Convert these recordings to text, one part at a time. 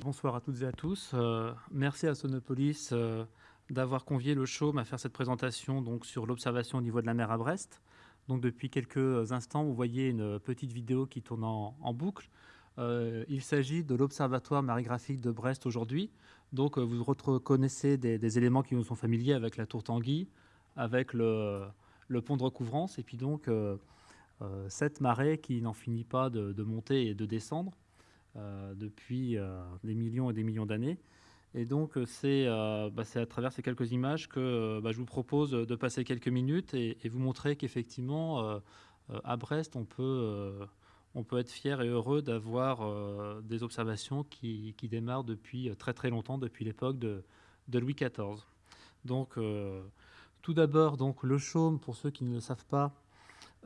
Bonsoir à toutes et à tous. Euh, merci à Sonopolis euh, d'avoir convié le chaume à faire cette présentation donc, sur l'observation au niveau de la mer à Brest. Donc, depuis quelques instants, vous voyez une petite vidéo qui tourne en, boucle. Euh, il s'agit de l'Observatoire marégraphique de Brest aujourd'hui. Donc, vous reconnaissez des, éléments qui nous sont familiers avec la tour Tanguy, avec le, pont de recouvrance, et puis donc cette marée qui n'en finit pas de monter et de descendre. Euh, depuis euh, des millions et des millions d'années. Et donc, euh, bah, c'est à travers ces quelques images que bah, je vous propose de passer quelques minutes et, vous montrer qu'effectivement, à Brest, on peut, on peut être fier et heureux d'avoir des observations qui, qui, démarrent depuis très très longtemps, depuis l'époque de, Louis XIV. Donc, tout d'abord, le chaume, pour ceux qui ne le savent pas,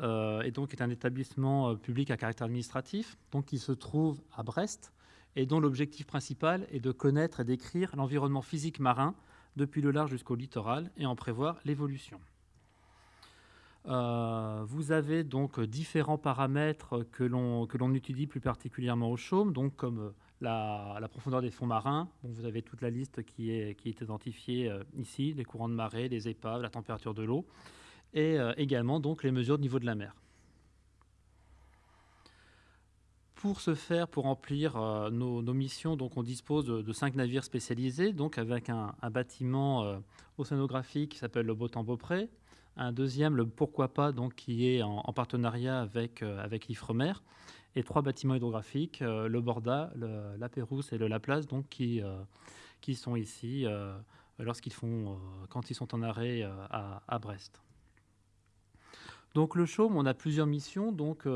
euh, et donc est un établissement euh, public à caractère administratif, donc qui se trouve à Brest, et dont l'objectif principal est de connaître et d'écrire l'environnement physique marin depuis le large jusqu'au littoral et en prévoir l'évolution. Euh, vous avez donc différents paramètres que l'on étudie plus particulièrement au chaume, comme la, profondeur des fonds marins. vous avez toute la liste qui est, identifiée ici, les courants de marée, les épaves, la température de l'eau et euh, également donc les mesures de niveau de la mer. Pour ce faire, pour remplir euh, nos, missions, donc on dispose de, cinq navires spécialisés, donc avec un, bâtiment euh, océanographique qui s'appelle le Beautemps-Beaupré, un deuxième, le Pourquoi pas, donc qui est en, partenariat avec, avec l'Ifremer, et trois bâtiments hydrographiques, le Borda, le, la Pérouse et le Laplace, donc qui, qui sont ici lorsqu'ils font, quand ils sont en arrêt à Brest. Donc le chaume, on a plusieurs missions. Donc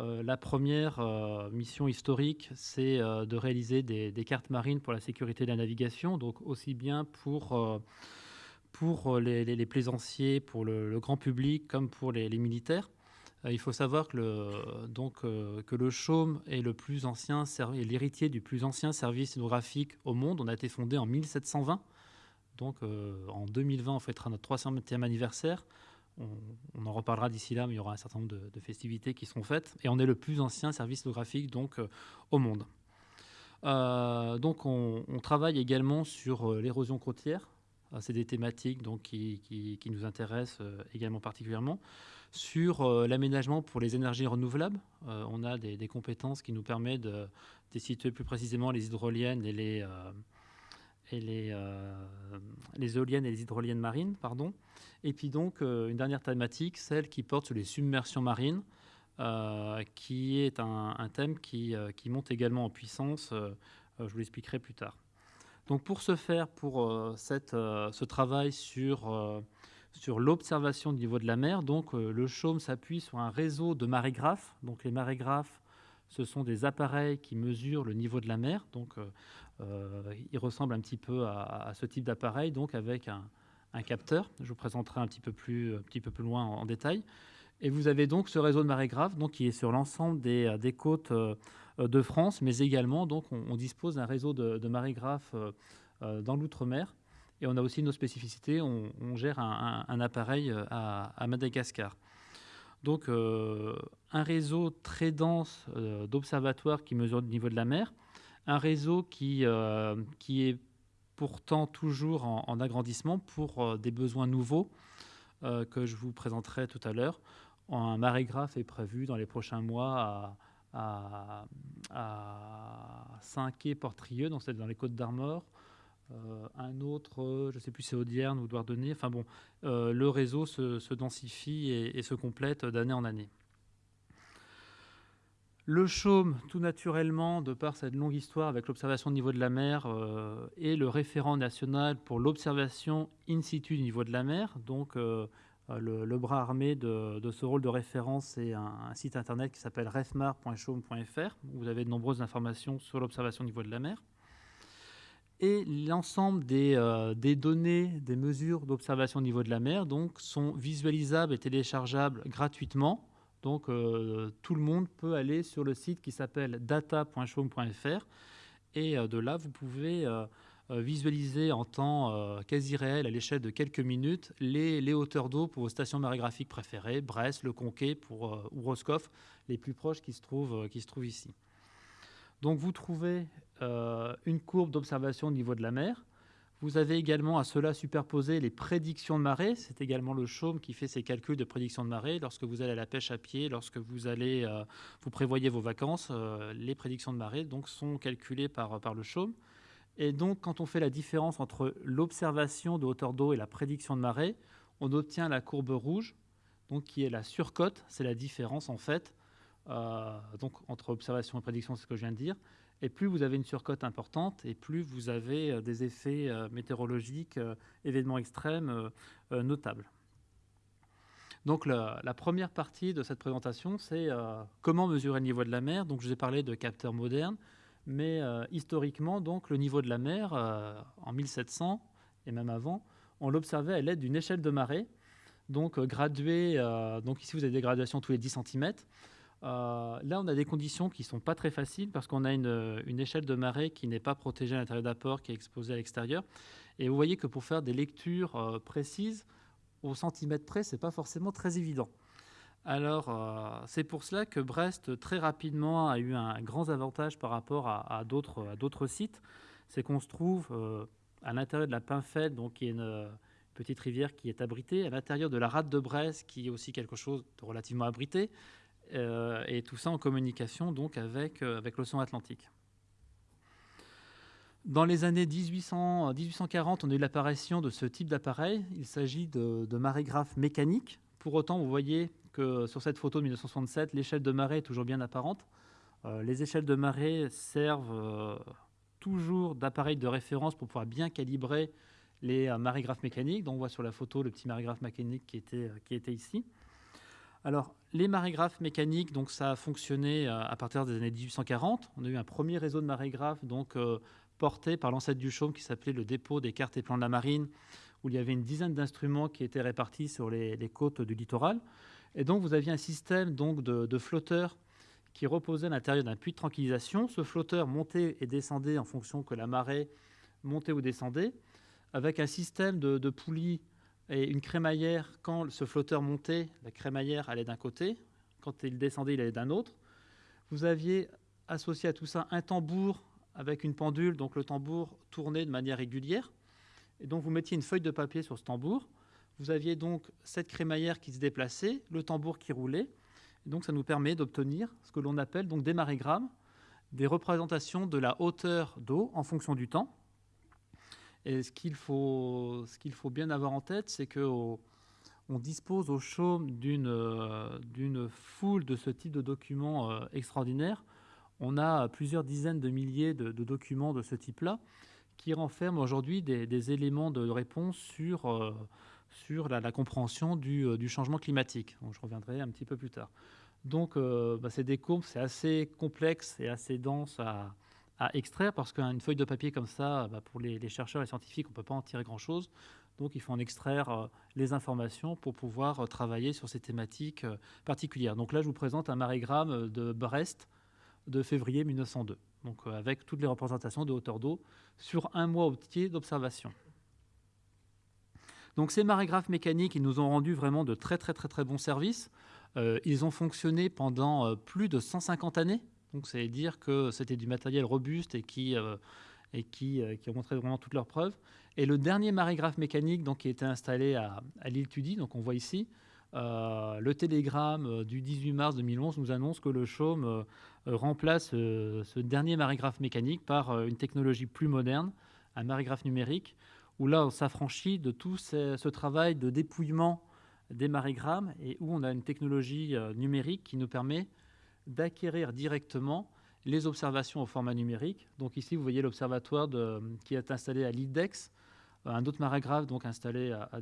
euh, euh, la première euh, mission historique, c'est de réaliser des, cartes marines pour la sécurité de la navigation, donc aussi bien pour, pour les, plaisanciers, pour le, grand public, comme pour les, militaires. il faut savoir que le, donc, que le chaume est l'héritier du plus ancien service hydrographique au monde. On a été fondé en 1720. Donc en 2020, on fêtera notre 300e anniversaire on, en reparlera d'ici là, mais il y aura un certain nombre de, festivités qui seront faites. Et on est le plus ancien service photographique donc, euh, au monde. Euh, donc on, travaille également sur euh, l'érosion côtière. C'est des thématiques donc, qui, nous intéressent également particulièrement. Sur l'aménagement pour les énergies renouvelables, on a des, compétences qui nous permettent de, de, situer plus précisément les hydroliennes et les, et les, euh, les, éoliennes et les hydroliennes marines. Pardon. Et puis donc, euh, une dernière thématique, celle qui porte sur les submersions marines, euh, qui est un, thème qui, qui, monte également en puissance. je vous l'expliquerai plus tard. Donc pour ce faire, pour cette, ce travail sur, sur l'observation du niveau de la mer, donc, le chaume s'appuie sur un réseau de marégraphes. Donc les marégraphes, ce sont des appareils qui mesurent le niveau de la mer. Donc il ressemble un petit peu à, ce type d'appareil, donc avec un, capteur. Je vous présenterai un petit peu plus, un petit peu plus loin en, détail. Et vous avez donc ce réseau de marégraphes donc, qui est sur l'ensemble des, euh, côtes euh, de France, mais également donc, on, dispose d'un réseau de, marégraphes dans l'outre-mer. Et on a aussi nos spécificités, on, gère un, appareil à, Madagascar. Donc un réseau très dense d'observatoires qui mesurent le niveau de la mer, un réseau qui, euh, qui est pourtant toujours en, agrandissement pour euh, des besoins nouveaux euh, que je vous présenterai tout à l'heure. Un marégraphe est prévu dans les prochains mois à, Saint-Quay-Portrieux, donc c'est dans les Côtes d'Armor. un autre, je ne sais plus, c'est Audierne ou Douarnenez. Enfin bon, le réseau se, densifie et se complète d'année en année. Le chaume, tout naturellement, de par cette longue histoire avec l'observation au niveau de la mer, euh, est le référent national pour l'observation in situ du niveau de la mer. Donc, euh, le, bras armé de, ce rôle de référence, c'est un, site internet qui s'appelle refmar.chaume.fr, où vous avez de nombreuses informations sur l'observation au niveau de la mer. Et l'ensemble des, euh, données, des mesures d'observation au niveau de la mer donc, sont visualisables et téléchargeables gratuitement Donc tout le monde peut aller sur le site qui s'appelle data.chaume.fr et de là vous pouvez visualiser en temps quasi réel à l'échelle de quelques minutes les, hauteurs d'eau pour vos stations marégraphiques préférées, Brest, Le Conquet ou Roscoff, les plus proches qui se trouvent ici. Donc vous trouvez une courbe d'observation au niveau de la mer vous avez également à cela superposé les prédictions de marée. C'est également le chaume qui fait ses calculs de prédiction de marée. Lorsque vous allez à la pêche à pied, lorsque vous allez, euh, vous prévoyez vos vacances, euh, les prédictions de marée donc, sont calculées par, par le chaume. Et donc, quand on fait la différence entre l'observation de hauteur d'eau et la prédiction de marée, on obtient la courbe rouge, donc qui est la surcote. C'est la différence en fait euh, donc, entre observation et prédiction, c'est ce que je viens de dire. Et plus vous avez une surcote importante, et plus vous avez euh, des effets euh, météorologiques, euh, événements extrêmes notables. Donc la, première partie de cette présentation, c'est comment mesurer le niveau de la mer. Donc je vous ai parlé de capteurs modernes, mais historiquement, donc le niveau de la mer en 1700 et même avant, on l'observait à l'aide d'une échelle de marée, donc graduée. donc ici vous avez des graduations tous les 10 cm. Euh, là, on a des conditions qui ne sont pas très faciles parce qu'on a une, échelle de marée qui n'est pas protégée à l'intérieur d'apport, qui est exposée à l'extérieur. Et vous voyez que pour faire des lectures euh, précises, au centimètre près, ce n'est pas forcément très évident. Alors, euh, c'est pour cela que Brest, très rapidement, a eu un grand avantage par rapport à, d'autres sites. C'est qu'on se trouve à l'intérieur de la Pinfeld, donc qui est une petite rivière qui est abritée, à l'intérieur de la rade de Brest, qui est aussi quelque chose de relativement abrité, euh, et tout ça en communication donc avec, euh, avec l'océan Atlantique. Dans les années 1800, 1840, on a eu l'apparition de ce type d'appareil. Il s'agit de, de marégraphes mécaniques. Pour autant, vous voyez que sur cette photo de 1967, l'échelle de marée est toujours bien apparente. Euh, les échelles de marée servent toujours d'appareil de référence pour pouvoir bien calibrer les marégraphes mécaniques. Donc on voit sur la photo le petit marégraphe mécanique qui était, qui était ici. Alors, les marégraphes mécaniques, donc ça a fonctionné euh, à partir des années 1840. On a eu un premier réseau de marégraphes donc, euh, porté par l'ancêtre du chaume qui s'appelait le dépôt des cartes et plans de la marine, où il y avait une dizaine d'instruments qui étaient répartis sur les, côtes du littoral. Et donc, vous aviez un système donc, de, flotteurs qui reposait à l'intérieur d'un puits de tranquillisation. Ce flotteur montait et descendait en fonction que la marée montait ou descendait, avec un système de, de poulies et une crémaillère, quand ce flotteur montait, la crémaillère allait d'un côté, quand il descendait, il allait d'un autre. Vous aviez associé à tout ça un tambour avec une pendule, donc le tambour tournait de manière régulière. Et donc vous mettiez une feuille de papier sur ce tambour. Vous aviez donc cette crémaillère qui se déplaçait, le tambour qui roulait. Et donc ça nous permet d'obtenir ce que l'on appelle donc des marégrammes, des représentations de la hauteur d'eau en fonction du temps. Et ce qu'il faut, bien avoir en tête, c'est qu'on dispose au chaume d'une foule de ce type de documents euh, extraordinaires. On a plusieurs dizaines de milliers de, documents de ce type-là qui renferment aujourd'hui des, éléments de réponse sur, euh, la, compréhension du, euh, du, changement climatique. je reviendrai un petit peu plus tard. Donc, bah, c'est des courbes, c'est assez complexe et assez dense à, à extraire parce qu'une feuille de papier comme ça, bah, pour les, chercheurs et scientifiques, on ne peut pas en tirer grand-chose. Donc il faut en extraire euh, les informations pour pouvoir euh, travailler sur ces thématiques euh, particulières. Donc là, je vous présente un marégramme de Brest de février 1902, donc avec toutes les représentations de hauteur d'eau sur un mois entier d'observation. Donc ces marégraphes mécaniques, ils nous ont rendu vraiment de très très très très bons services. ils ont fonctionné pendant plus de 150 années. Donc, c'est dire que c'était du matériel robuste et qui, euh, et qui, euh, qui, a montré vraiment toutes leurs preuves. Et le dernier marégraphe mécanique donc, qui a été installé à, l'île Tudy, donc on voit ici, euh, le télégramme du 18 mars 2011 nous annonce que le chaume remplace ce dernier marégraphe mécanique par une technologie plus moderne, un marégraphe numérique, où là on s'affranchit de tout ce, ce, travail de dépouillement des marégrammes et où on a une technologie numérique qui nous permet d'acquérir directement les observations au format numérique. Donc ici, vous voyez l'observatoire qui est installé à l'IDEX, euh, un autre marégraphe donc installé à, à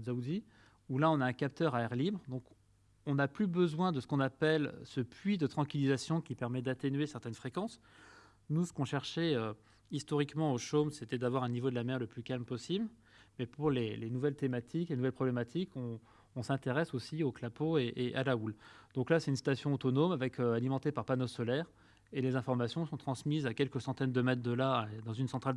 où là, on a un capteur à air libre. Donc on n'a plus besoin de ce qu'on appelle ce puits de tranquillisation qui permet d'atténuer certaines fréquences. Nous, ce qu'on cherchait euh, historiquement au chaume, c'était d'avoir un niveau de la mer le plus calme possible. Mais pour les, nouvelles thématiques, les nouvelles problématiques, on, on s'intéresse aussi au clapot et, à la houle. Donc là, c'est une station autonome avec, alimentée par panneaux solaires et les informations sont transmises à quelques centaines de mètres de là dans une centrale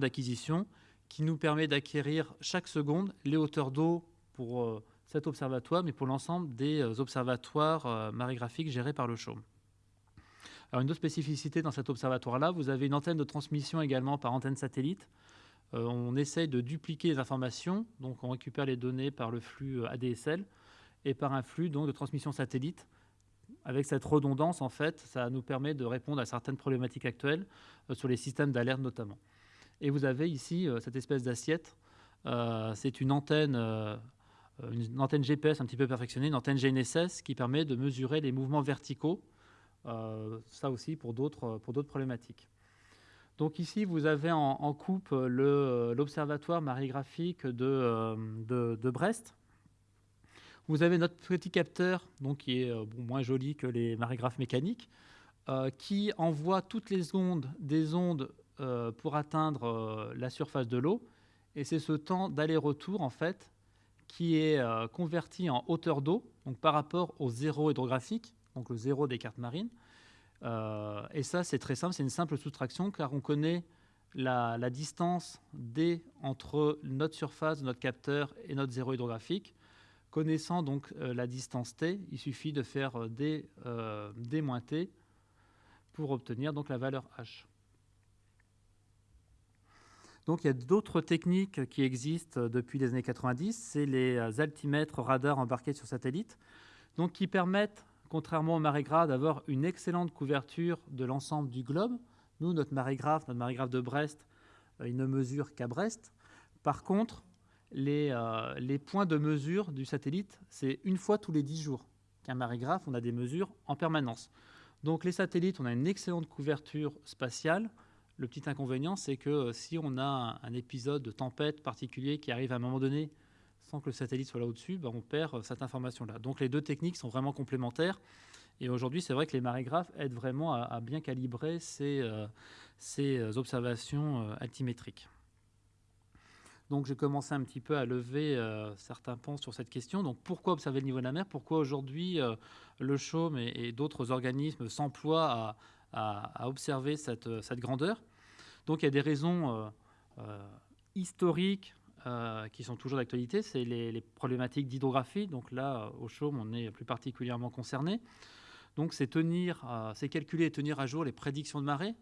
d'acquisition qui nous permet d'acquérir chaque seconde les hauteurs d'eau pour euh, cet observatoire, mais pour l'ensemble des euh, observatoires euh, marégraphiques gérés par le CHAUME. Alors une autre spécificité dans cet observatoire-là, vous avez une antenne de transmission également par antenne satellite. On essaye de dupliquer les informations, donc on récupère les données par le flux ADSL et par un flux donc, de transmission satellite. Avec cette redondance, en fait, ça nous permet de répondre à certaines problématiques actuelles sur les systèmes d'alerte notamment. Et vous avez ici euh, cette espèce d'assiette. Euh, c'est une antenne, euh, une antenne GPS un petit peu perfectionnée, une antenne GNSS qui permet de mesurer les mouvements verticaux. ça aussi pour d'autres problématiques. Donc ici, vous avez en, coupe l'observatoire marégraphique de, de, Brest. Vous avez notre petit capteur, donc qui est moins joli que les marégraphes mécaniques, qui envoie toutes les ondes des ondes euh, pour atteindre euh, la surface de l'eau. Et c'est ce temps d'aller-retour, en fait, qui est euh, converti en hauteur d'eau, donc par rapport au zéro hydrographique, donc le zéro des cartes marines. Et ça, c'est très simple, c'est une simple soustraction, car on connaît la, distance D entre notre surface notre capteur et notre zéro hydrographique. Connaissant donc la distance T, il suffit de faire D, D moins T pour obtenir donc la valeur H. Donc il y a d'autres techniques qui existent depuis les années 90, c'est les altimètres radars embarqués sur satellite, donc qui permettent, contrairement au marégraphe, d'avoir une excellente couverture de l'ensemble du globe. Nous, notre marégraphe, notre marégraphe de Brest, euh, il ne mesure qu'à Brest. Par contre, les, euh, les, points de mesure du satellite, c'est une fois tous les 10 jours. Qu'un marégraphe, on a des mesures en permanence. Donc les satellites, on a une excellente couverture spatiale le petit inconvénient, c'est que euh, si on a un, épisode de tempête particulier qui arrive à un moment donné sans que le satellite soit là au-dessus, ben, on perd euh, cette information-là. Donc les deux techniques sont vraiment complémentaires. Et aujourd'hui, c'est vrai que les marégraphes aident vraiment à, bien calibrer ces, euh, observations altimétriques. Donc j'ai commencé un petit peu à lever certains ponts sur cette question. Donc pourquoi observer le niveau de la mer? Pourquoi aujourd'hui le CHAUME et d'autres organismes s'emploient à, observer cette, grandeur? Donc il y a des raisons euh, euh, historiques euh, qui sont toujours d'actualité, c'est les, problématiques d'hydrographie. Donc là, au Chaume, on est plus particulièrement concerné. Donc c'est tenir, c'est calculer et tenir à jour les prédictions de marée.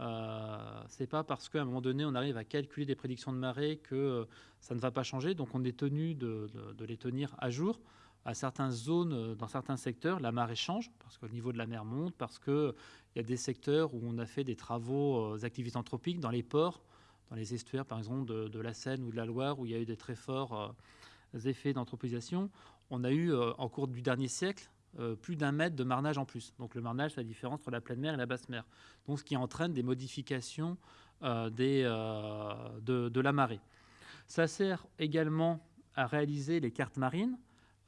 Euh, c'est pas parce qu'à un moment donné on arrive à calculer des prédictions de marée que ça ne va pas changer. Donc on est tenu de, les tenir à jour à certaines zones, euh, dans certains secteurs, la marée change parce que le niveau de la mer monte, parce qu'il y a des secteurs où on a fait des travaux, euh, des anthropiques dans les ports, dans les estuaires par exemple de, la Seine ou de la Loire, où il y a eu des très forts euh, effets d'anthropisation. On a eu en cours du dernier siècle plus d'un mètre de marnage en plus. Donc le marnage, c'est la différence entre la pleine mer et la basse mer. Donc ce qui entraîne des modifications de, la marée. Ça sert également à réaliser les cartes marines.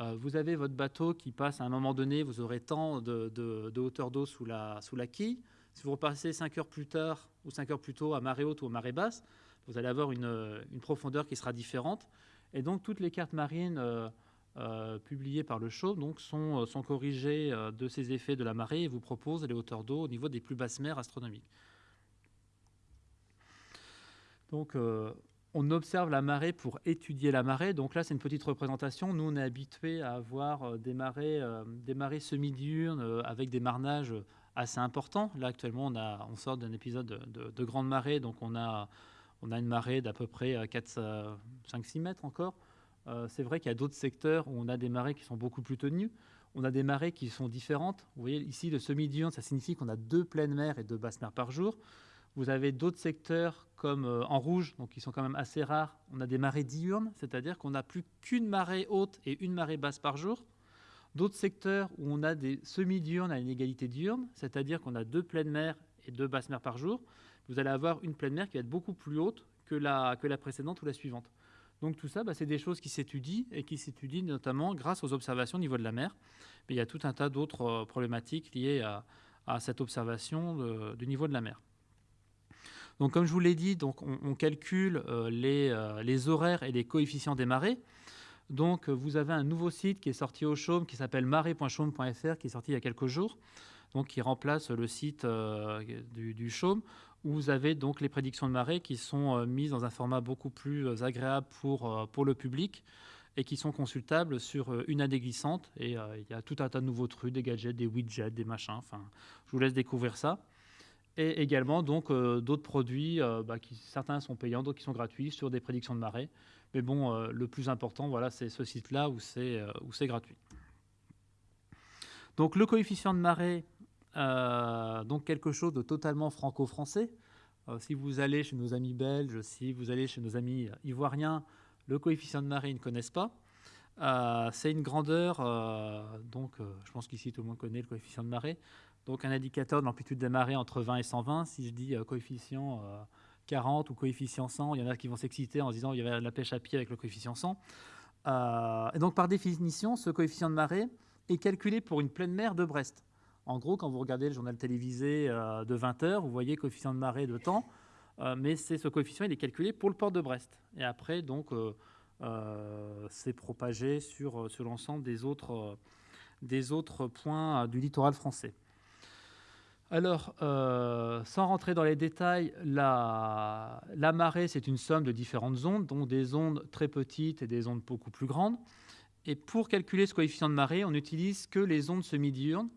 Euh, vous avez votre bateau qui passe à un moment donné, vous aurez tant de, hauteur d'eau sous la, sous la quille. Si vous repassez 5 heures plus tard ou 5 heures plus tôt à marée haute ou à marée basse, vous allez avoir une, profondeur qui sera différente. Et donc toutes les cartes marines euh, euh, publiées par le show sont, corrigées de ces effets de la marée et vous proposent les hauteurs d'eau au niveau des plus basses mers astronomiques. Donc on observe la marée pour étudier la marée. Donc là, c'est une petite représentation. Nous, on est habitué à avoir euh, des marées, euh, semi-diurnes euh, avec des marnages assez importants. Là, actuellement, on, sort d'un épisode de, grande marée, donc on a, on a une marée d'à peu près 5-6 mètres encore. c'est vrai qu'il y a d'autres secteurs où on a des marées qui sont beaucoup plus tenues. On a des marées qui sont différentes. Vous voyez ici, le semi-diurne, ça signifie qu'on a deux pleines mers et deux basses mers par jour. Vous avez d'autres secteurs comme euh, en rouge, donc qui sont quand même assez rares. On a des marées diurnes, c'est-à-dire qu'on n'a plus qu'une marée haute et une marée basse par jour. D'autres secteurs où on a des semi-diurnes à une égalité diurne, c'est-à-dire qu'on a deux pleines mers et deux basses mers par jour. Vous allez avoir une pleine mer qui va être beaucoup plus haute que la, précédente ou la suivante. Donc tout ça, bah, c'est des choses qui s'étudient et qui s'étudient notamment grâce aux observations au niveau de la mer. Mais il y a tout un tas d'autres euh, problématiques liées à, cette observation du niveau de la mer. Donc, comme je vous l'ai dit, on, calcule euh, euh, les, horaires et les coefficients des marées. Donc, vous avez un nouveau site qui est sorti au Chaume, qui s'appelle marée.chaume.fr, qui est sorti il y a quelques jours, donc qui remplace le site du, du, Chaume, où vous avez donc les prédictions de marée qui sont mises dans un format beaucoup plus agréable pour, pour le public et qui sont consultables sur euh, une année glissante. Et euh, il y a tout un tas de nouveaux trucs, des gadgets, des widgets, des machins. Enfin, je vous laisse découvrir ça. Et également donc euh, d'autres produits, bah, qui certains sont payants, d'autres qui sont gratuits sur des prédictions de marée. Mais bon, le plus important, voilà, c'est ce site-là où c'est c'est gratuit. Donc le coefficient de marée, donc quelque chose de totalement franco-français. si vous allez chez nos amis belges, si vous allez chez nos amis ivoiriens, le coefficient de marée, ils ne connaissent pas. Euh, c'est une grandeur, euh, donc euh, je pense qu'ici tout le monde connaît le coefficient de marée. Donc un indicateur de l'amplitude des marées entre 20 et 120. Si je dis coefficient 40 ou coefficient 100, il y en a qui vont s'exciter en disant qu'il y avait la pêche à pied avec le coefficient 100. et donc par définition, ce coefficient de marée est calculé pour une pleine mer de Brest. En gros, quand vous regardez le journal télévisé de 20 heures, vous voyez coefficient de marée de temps. Euh, mais c'est ce coefficient, il est calculé pour le port de Brest. Et après, donc, euh, euh, c'est propagé sur, sur l'ensemble des autres, des autres points du littoral français. Alors, sans rentrer dans les détails, la, la marée, c'est une somme de différentes ondes, donc des ondes très petites et des ondes beaucoup plus grandes. Et pour calculer ce coefficient de marée, on n'utilise que les ondes semi-diurnes.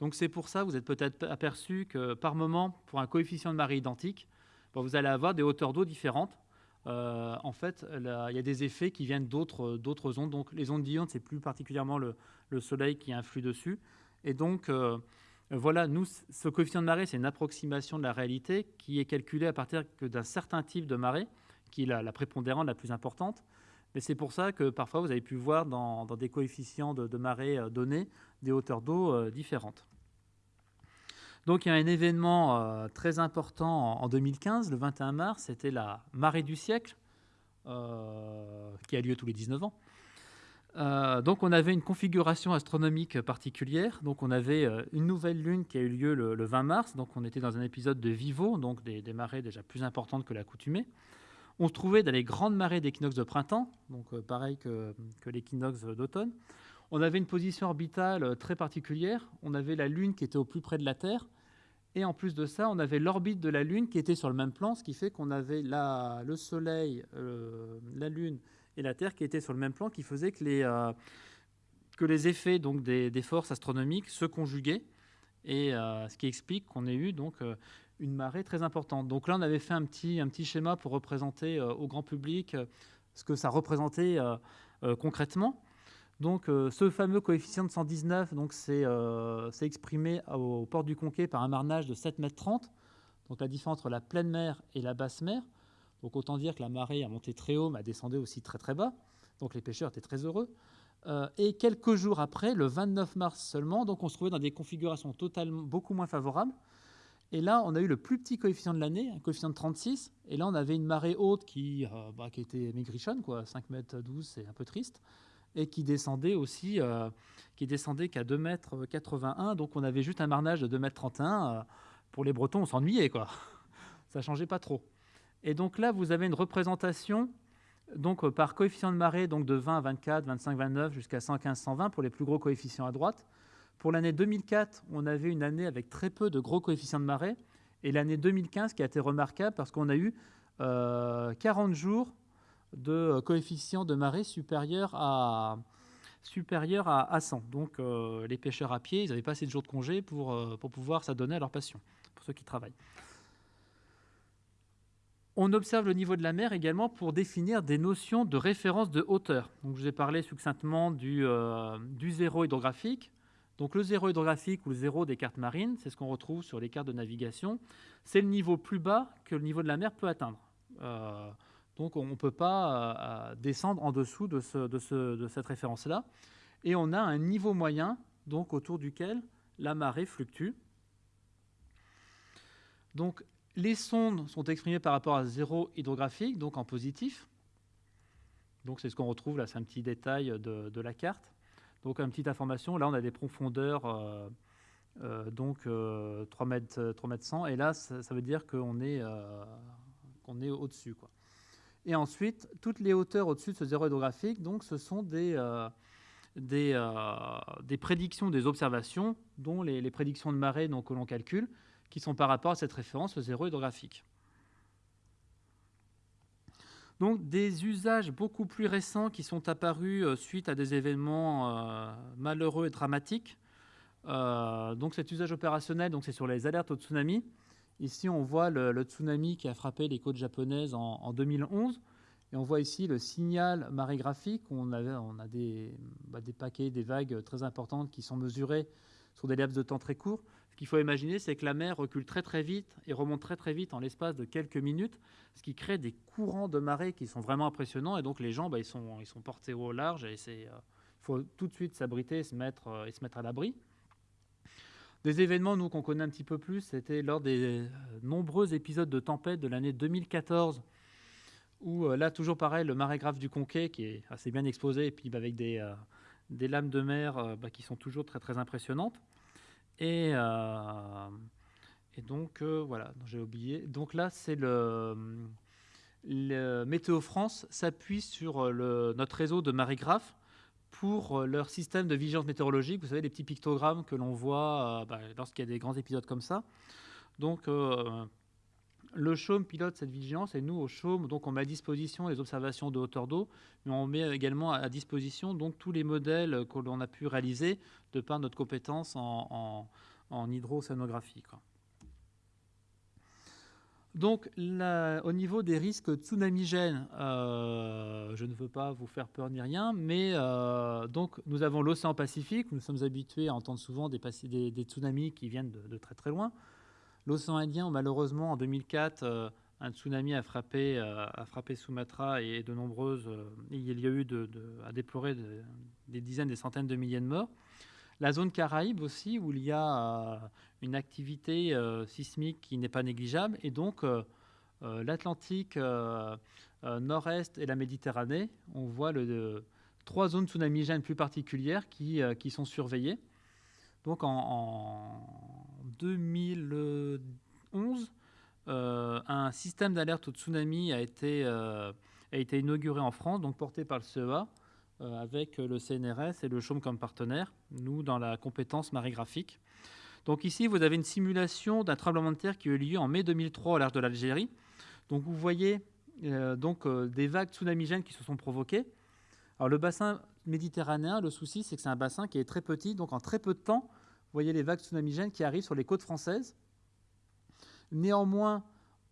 Donc c'est pour ça, vous êtes peut-être aperçu que par moment, pour un coefficient de marée identique, vous allez avoir des hauteurs d'eau différentes. Euh, en fait, il y a des effets qui viennent d'autres ondes. Donc, les ondes diurnes, c'est plus particulièrement le, Soleil qui influe dessus. Et donc, euh, voilà, nous, ce coefficient de marée, c'est une approximation de la réalité qui est calculée à partir d'un certain type de marée, qui est la, prépondérante la plus importante. Mais c'est pour ça que parfois, vous avez pu voir dans, des coefficients de, marée euh, donnés des hauteurs d'eau différentes. Donc il y a un événement euh, très important en, 2015, le 21 mars, c'était la marée du siècle, euh, qui a lieu tous les 19 ans. Euh, donc on avait une configuration astronomique particulière. Donc on avait une nouvelle lune qui a eu lieu le, 20 mars. Donc on était dans un épisode de Vivo, donc des, marées déjà plus importantes que l'accoutumée. On se trouvait dans les grandes marées d'équinoxe de printemps, donc pareil que, l'équinoxe d'automne. On avait une position orbitale très particulière. On avait la Lune qui était au plus près de la Terre. Et en plus de ça, on avait l'orbite de la Lune qui était sur le même plan, ce qui fait qu'on avait la, le Soleil, euh, la Lune et la Terre qui étaient sur le même plan, qui faisait que les, euh, que les effets donc, des, forces astronomiques se conjuguaient, et euh, ce qui explique qu'on ait eu donc, une marée très importante. Donc là, on avait fait un petit, un petit schéma pour représenter au grand public ce que ça représentait concrètement. Donc, euh, ce fameux coefficient de 119, donc euh, c'est exprimé au, port du Conquet par un marnage de 7,30 m. Donc, la différence entre la pleine mer et la basse mer. Donc, autant dire que la marée a monté très haut, mais a descendu aussi très très bas. Donc, les pêcheurs étaient très heureux. Euh, et quelques jours après, le 29 mars seulement, donc on se trouvait dans des configurations totalement beaucoup moins favorables. Et là, on a eu le plus petit coefficient de l'année, un coefficient de 36. Et là, on avait une marée haute qui, bah, qui était maigrichonne, quoi, 5 mètres 12, c'est un peu triste et qui descendait aussi, euh, qui descendait qu'à 2 mètres 81. Donc on avait juste un marnage de 2 mètres 31. Euh, pour les Bretons, on s'ennuyait quoi. Ça changeait pas trop. Et donc là, vous avez une représentation donc euh, par coefficient de marée donc de 20 à 24, 25, 29 jusqu'à 115, 120 pour les plus gros coefficients à droite. Pour l'année 2004, on avait une année avec très peu de gros coefficients de marée. Et l'année 2015 qui a été remarquable parce qu'on a eu 40 jours de euh, coefficient de marée supérieur à, supérieur à, 100. Donc euh, les pêcheurs à pied, ils n'avaient pas assez de jours de congé pour, euh, pour pouvoir s'adonner à leur passion, pour ceux qui travaillent. On observe le niveau de la mer également pour définir des notions de référence de hauteur. Je vous ai parlé succinctement du, du zéro hydrographique. Donc le zéro hydrographique ou le zéro des cartes marines, c'est ce qu'on retrouve sur les cartes de navigation. C'est le niveau plus bas que le niveau de la mer peut atteindre. Donc on ne peut pas euh, descendre en dessous de, cette référence-là. Et on a un niveau moyen donc autour duquel la marée fluctue. Les sondes sont exprimées par rapport à zéro hydrographique, donc en positif. Donc c'est ce qu'on retrouve là, c'est un petit détail de, la carte. Donc une petite information, là on a des profondeurs euh, euh, donc 3 mètres, 3 mètres 100, et là ça, veut dire qu'on est, qu'on est au-dessus. Et ensuite, toutes les hauteurs au-dessus de ce zéro hydrographique, donc, ce sont des, euh, des, prédictions des observations, dont les, les prédictions de marée donc, que l'on calcule, qui sont par rapport à cette référence, le zéro hydrographique. Donc des usages beaucoup plus récents qui sont apparus euh, suite à des événements euh, malheureux et dramatiques. Euh, donc cet usage opérationnel, c'est sur les alertes au tsunami. Ici, on voit le, tsunami qui a frappé les côtes japonaises en, 2011. Et on voit ici le signal marégraphique. On a des, bah, des paquets, des vagues très importantes qui sont mesurées sur des laps de temps très courts qu'il faut imaginer, c'est que la mer recule très très vite et remonte très très vite en l'espace de quelques minutes, ce qui crée des courants de marée qui sont vraiment impressionnants. Et donc les gens, bah, ils, sont, portés au large et il euh, faut tout de suite s'abriter et se mettre, euh, et se mettre à l'abri. Des événements, nous, qu'on connaît un petit peu plus, c'était lors des euh, nombreux épisodes de tempête de l'année 2014, où là, toujours pareil, le marégraphe du Conquet, qui est assez bien exposé, et puis avec des, des lames de mer bah, qui sont toujours très très impressionnantes. Et, euh, et donc, euh, voilà, j'ai oublié. Donc là, c'est le, Météo France s'appuie sur euh, notre réseau de marégraphes pour leur système de vigilance météorologique. Vous savez, les petits pictogrammes que l'on voit bah, lorsqu'il y a des grands épisodes comme ça. Donc, le chaume pilote cette vigilance et nous, au chaume, donc on met à disposition les observations de hauteur d'eau, mais on met également à disposition donc tous les modèles que l'on a pu réaliser de par notre compétence en, en, hydrocéanographie. Donc, au niveau des risques tsunamigènes, euh, je ne veux pas vous faire peur ni rien, mais euh, donc nous avons l'océan Pacifique. Nous sommes habitués à entendre souvent des, tsunamis qui viennent de très très loin. L'océan Indien, malheureusement, en 2004, euh, un tsunami a frappé, euh, a frappé Sumatra et de nombreuses. Euh, il y a eu à déplorer des dizaines, des centaines de milliers de morts. La zone Caraïbe aussi, où il y a une activité sismique qui n'est pas négligeable, et donc l'Atlantique nord-est et la Méditerranée, on voit trois zones tsunamigènes plus particulières qui, qui sont surveillées. Donc en 2011, euh, un système d'alerte au tsunami a été, euh, a été inauguré en France, donc porté par le CEA, euh, avec le CNRS et le CHOM comme partenaire, nous dans la compétence marégraphique. Donc ici, vous avez une simulation d'un tremblement de terre qui a eu lieu en mai 2003 au large de l'Algérie. Donc vous voyez donc, des vagues tsunamigènes qui se sont provoquées. Alors le bassin méditerranéen, le souci, c'est que c'est un bassin qui est très petit, donc en très peu de temps, vous voyez les vagues tsunamigènes qui arrivent sur les côtes françaises. Néanmoins,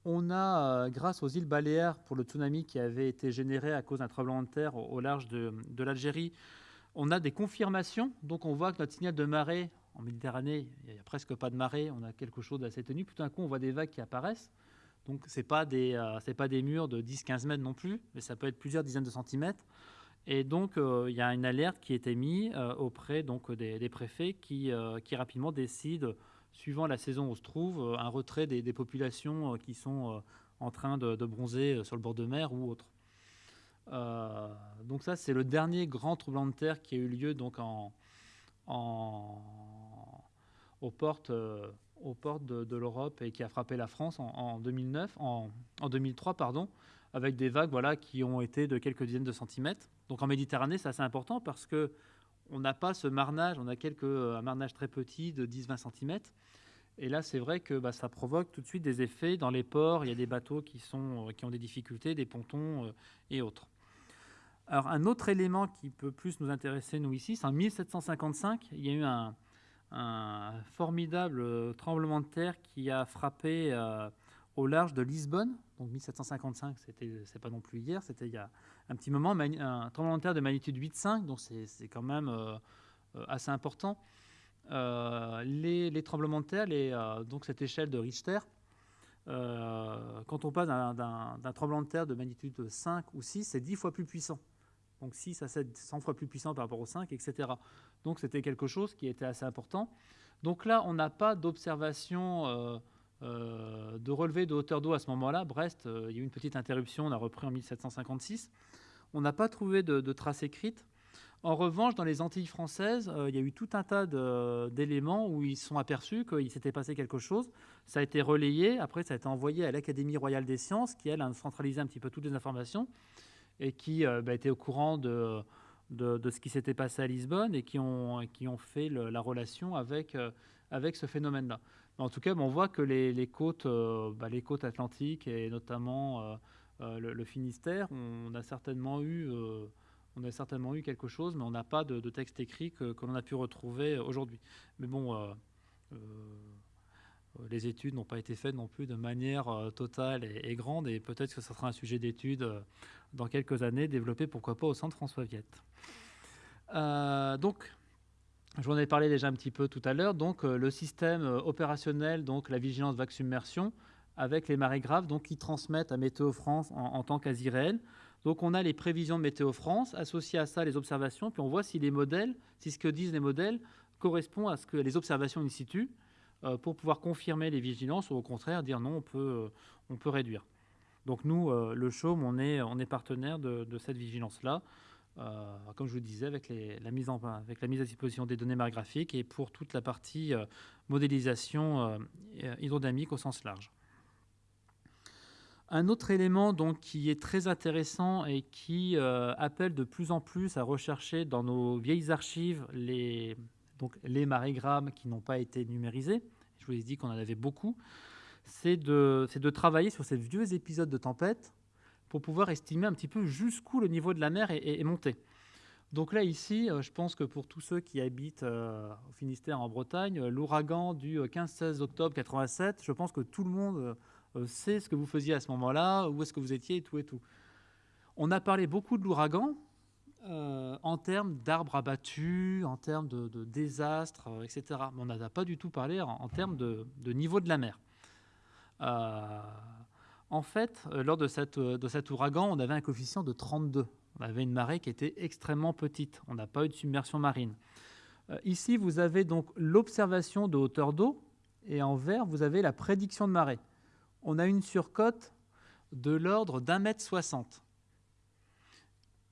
on a, euh, grâce aux îles Baléares, pour le tsunami qui avait été généré à cause d'un tremblement de terre au, large de, l'Algérie, on a des confirmations. Donc on voit que notre signal de marée, en Méditerranée, il n'y a presque pas de marée, on a quelque chose d'assez tenu. Tout d'un coup, on voit des vagues qui apparaissent. Donc ce n'est pas, euh, pas des murs de 10-15 mètres non plus, mais ça peut être plusieurs dizaines de centimètres. Et donc, euh, il y a une alerte qui est émise euh, auprès donc, des, préfets qui, euh, qui, rapidement décident, suivant la saison où on se trouve, un retrait des, populations qui sont en train de, bronzer sur le bord de mer ou autre. donc ça, c'est le dernier grand tremblement de terre qui a eu lieu donc en, aux portes, de, l'Europe et qui a frappé la France en, 2009, en, en 2003, pardon, avec des vagues voilà, qui ont été de quelques dizaines de centimètres. Donc en Méditerranée, c'est assez important parce que on n'a pas ce marnage, on a quelques, euh, un marnage très petit de 10-20 cm. Et là, c'est vrai que bah, ça provoque tout de suite des effets dans les ports. Il y a des bateaux qui, sont, euh, qui ont des difficultés, des pontons euh, et autres. Alors, un autre élément qui peut plus nous intéresser, nous, ici, c'est en 1755, il y a eu un, formidable tremblement de terre qui a frappé au large de Lisbonne. Donc 1755, c'était, c'est pas non plus hier, c'était il y a un petit moment, un tremblement de terre de magnitude 8,5, donc c'est, quand même euh, euh, assez important. Euh, les, tremblements de terre, donc cette échelle de Richter, quand on passe d'un, tremblement de terre de magnitude 5 ou 6, c'est 10 fois plus puissant. Donc 6 à 7, 100 fois plus puissant par rapport au 5, etc. Donc c'était quelque chose qui était assez important. Donc là, on n'a pas d'observation euh, de relevé de hauteur d'eau à ce moment-là. Brest, euh, il y a eu une petite interruption, on a repris en 1756. On n'a pas trouvé de, traces écrites. En revanche, dans les Antilles françaises, euh, il y a eu tout un tas d'éléments où ils sont aperçus qu'il s'était passé quelque chose. Ça a été relayé, après ça a été envoyé à l'Académie royale des sciences, qui elle a centralisé un petit peu toutes les informations et qui bah, était au courant de, ce qui s'était passé à Lisbonne et qui ont, fait la relation avec ce phénomène-là. En tout cas, on voit que les, côtes, bah, les côtes atlantiques et notamment le, Finistère, on a certainement eu on a certainement eu quelque chose, mais on n'a pas de, texte écrit que, l'on a pu retrouver aujourd'hui. Mais bon, euh, euh, les études n'ont pas été faites non plus de manière euh, totale et, grande, et peut-être que ce sera un sujet d'étude dans quelques années, développé pourquoi pas au centre François Viette. donc, je vous en ai parlé déjà un petit peu tout à l'heure. Donc, le système opérationnel, donc la vigilance vague submersion, avec les marées graves, donc qui transmettent à Météo France en, en temps quasi réel. Donc on a les prévisions de Météo France, associées à ça les observations, puis on voit si les modèles, si ce que disent les modèles correspond à ce que les observations in situ, euh, pour pouvoir confirmer les vigilances ou au contraire dire non, on peut, euh, on peut réduire. Donc nous, euh, le CHAUM, on est, on est partenaire de, cette vigilance-là, comme je vous disais, avec, la mise en, avec la mise à disposition des données margraphiques et pour toute la partie modélisation hydrodynamique au sens large. Un autre élément donc, qui est très intéressant et qui euh, appelle de plus en plus à rechercher dans nos vieilles archives les, donc, les marégrammes qui n'ont pas été numérisés, je vous ai dit qu'on en avait beaucoup, c'est de, de, travailler sur ces vieux épisodes de tempête pour pouvoir estimer un petit peu jusqu'où le niveau de la mer est, monté. Donc là, ici, euh, je pense que pour tous ceux qui habitent euh, au Finistère en Bretagne, l'ouragan du 15-16 octobre 87, je pense que tout le monde euh, c'est ce que vous faisiez à ce moment-là, où est-ce que vous étiez, et tout et tout. On a parlé beaucoup de l'ouragan euh, en termes d'arbres abattus, en termes de, désastres, euh, etc. Mais on n'a pas du tout parlé en, termes de, niveau de la mer. En fait, lors de, cette, de cet ouragan, on avait un coefficient de 32. On avait une marée qui était extrêmement petite. On n'a pas eu de submersion marine. ici, vous avez donc l'observation de hauteur d'eau, et en vert, vous avez la prédiction de marée on a une surcote de l'ordre d'un mètre soixante.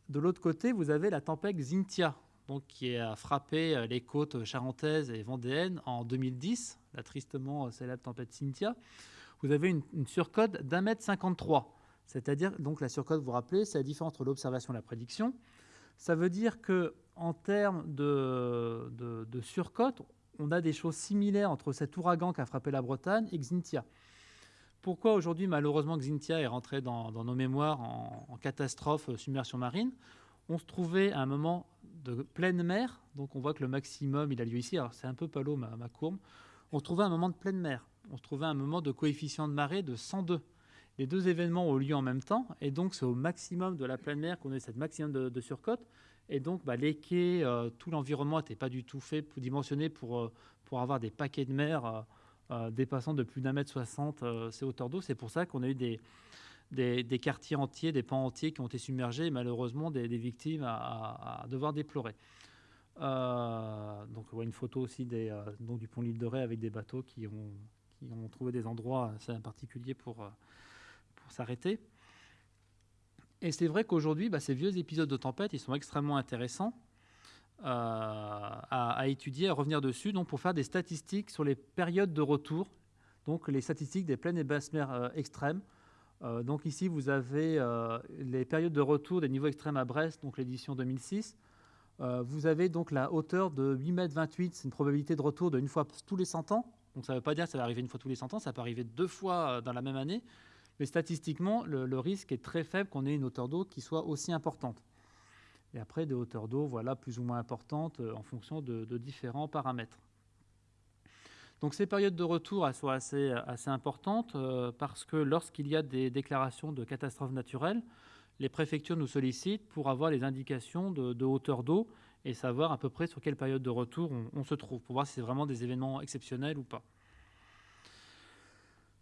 De l'autre côté, vous avez la tempête Xintia, donc, qui a frappé euh, les côtes charentaises et vendéennes en 2010, la tristement célèbre tempête Xintia. Vous avez une, surcote d'un mètre 53. C'est-à-dire, donc la surcote, vous vous rappelez, c'est la différence entre l'observation et la prédiction. Ça veut dire que en termes de, de, surcote, on a des choses similaires entre cet ouragan qui a frappé la Bretagne et Xintia. Pourquoi aujourd'hui, malheureusement, Xintia est rentré dans, nos mémoires en, catastrophe euh, submersion marine? On se trouvait à un moment de pleine mer, donc on voit que le maximum, il a lieu ici. Alors c'est un peu palo ma, ma courbe. On se trouvait à un moment de pleine mer. On se trouvait à un moment de coefficient de marée de 102. Les deux événements ont lieu en même temps, et donc c'est au maximum de la pleine mer qu'on a cette maximum de, surcote. Et donc bah, les quais, euh, tout l'environnement n'était pas du tout fait, dimensionné pour, euh, pour avoir des paquets de mer euh, dépassant de plus d'un mètre soixante ces hauteurs d'eau. C'est pour ça qu'on a eu des, des, quartiers entiers, des pans entiers qui ont été submergés et malheureusement des, victimes à, devoir déplorer. Donc on voit une photo aussi des, donc du pont l'île de Ré avec des bateaux qui ont, qui ont trouvé des endroits assez particuliers pour, pour s'arrêter. Et c'est vrai qu'aujourd'hui, bah, ces vieux épisodes de tempête, ils sont extrêmement intéressants. Euh, à, étudier, à revenir dessus, donc pour faire des statistiques sur les périodes de retour, donc les statistiques des pleines et basses mers euh, extrêmes. Euh, donc ici, vous avez les périodes de retour des niveaux extrêmes à Brest, donc l'édition 2006. vous avez donc la hauteur de 8,28 mètres, c'est une probabilité de retour d'une fois tous les 100 ans. Donc ça ne veut pas dire que ça va arriver une fois tous les 100 ans, ça peut arriver deux fois dans la même année. Mais statistiquement, le risque est très faible qu'on ait une hauteur d'eau qui soit aussi importante et après des hauteurs d'eau voilà, plus ou moins importantes euh, en fonction de, différents paramètres. Donc ces périodes de retour elles sont assez, assez importantes euh, parce que lorsqu'il y a des déclarations de catastrophes naturelles, les préfectures nous sollicitent pour avoir les indications de, hauteur d'eau et savoir à peu près sur quelle période de retour on se trouve, pour voir si c'est vraiment des événements exceptionnels ou pas.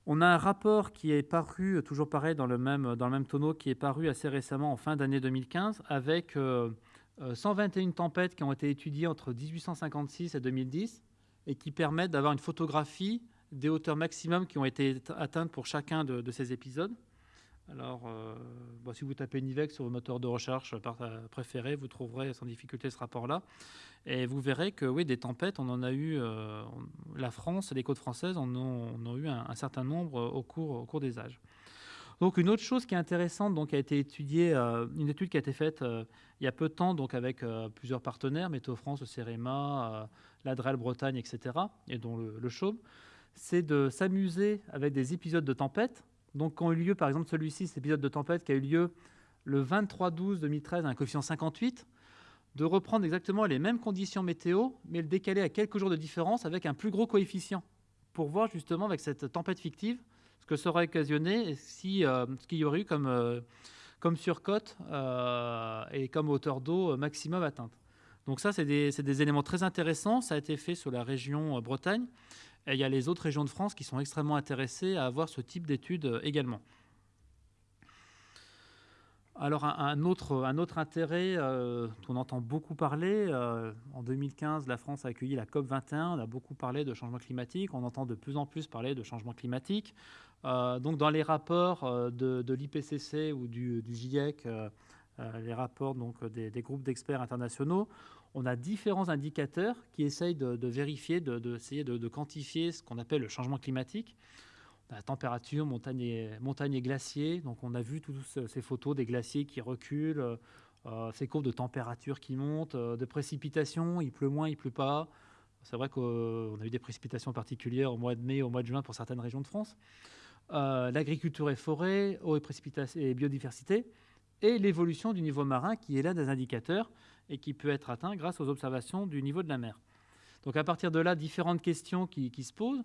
On a un rapport qui est paru, toujours pareil, dans le même, dans le même tonneau, qui est paru assez récemment, en fin d'année 2015, avec 121 euh, tempêtes qui ont été étudiées entre 1856 et 2010 et qui permettent d'avoir une photographie des hauteurs maximum qui ont été atteintes pour chacun de, ces épisodes. Alors, bah, si vous tapez Nivex sur vos moteurs de recherche préférés, vous trouverez sans difficulté ce rapport-là. Et vous verrez que oui, des tempêtes, on en a eu, la France et les côtes françaises en ont, eu un, certain nombre au cours, des âges. Donc une autre chose qui est intéressante, donc, a été étudiée, euh, une étude qui a été faite euh, il y a peu de temps, donc avec euh, plusieurs partenaires, Météo France, CEREMA, l'Adrel Bretagne, etc., et dont le, le c'est de s'amuser avec des épisodes de tempête. Donc quand a eu lieu, par exemple celui-ci, cet épisode de tempête qui a eu lieu le 23-12-2013 à un coefficient 58, de reprendre exactement les mêmes conditions météo, mais le décaler à quelques jours de différence avec un plus gros coefficient, pour voir justement avec cette tempête fictive ce que ça aurait occasionné si, euh, ce qu'il y aurait eu comme, euh, surcote euh, et comme hauteur d'eau maximum atteinte. Donc ça, c'est des, des, éléments très intéressants. Ça a été fait sur la région Bretagne. Et il y a les autres régions de France qui sont extrêmement intéressées à avoir ce type d'études également. Alors un, autre, un autre intérêt euh, dont on entend beaucoup parler, euh, en 2015, la France a accueilli la COP 21, on a beaucoup parlé de changement climatique, on entend de plus en plus parler de changement climatique. Euh, donc dans les rapports de, l'IPCC ou du, GIEC, les rapports donc, des, groupes d'experts internationaux, on a différents indicateurs qui essayent de, vérifier, d'essayer de, de, quantifier ce qu'on appelle le changement climatique la température, montagne et, montagne et glaciers. Donc on a vu toutes ces photos des glaciers qui reculent, euh, euh, ces courbes de température qui montent, euh, de précipitations, il pleut moins, il pleut pas. C'est vrai qu'on a eu des précipitations particulières au mois de mai, au mois de juin pour certaines régions de France. L'agriculture et forêt, eau et et biodiversité, et l'évolution du niveau marin qui est l'un des indicateurs et qui peut être atteint grâce aux observations du niveau de la mer. Donc à partir de là, différentes questions qui se posent.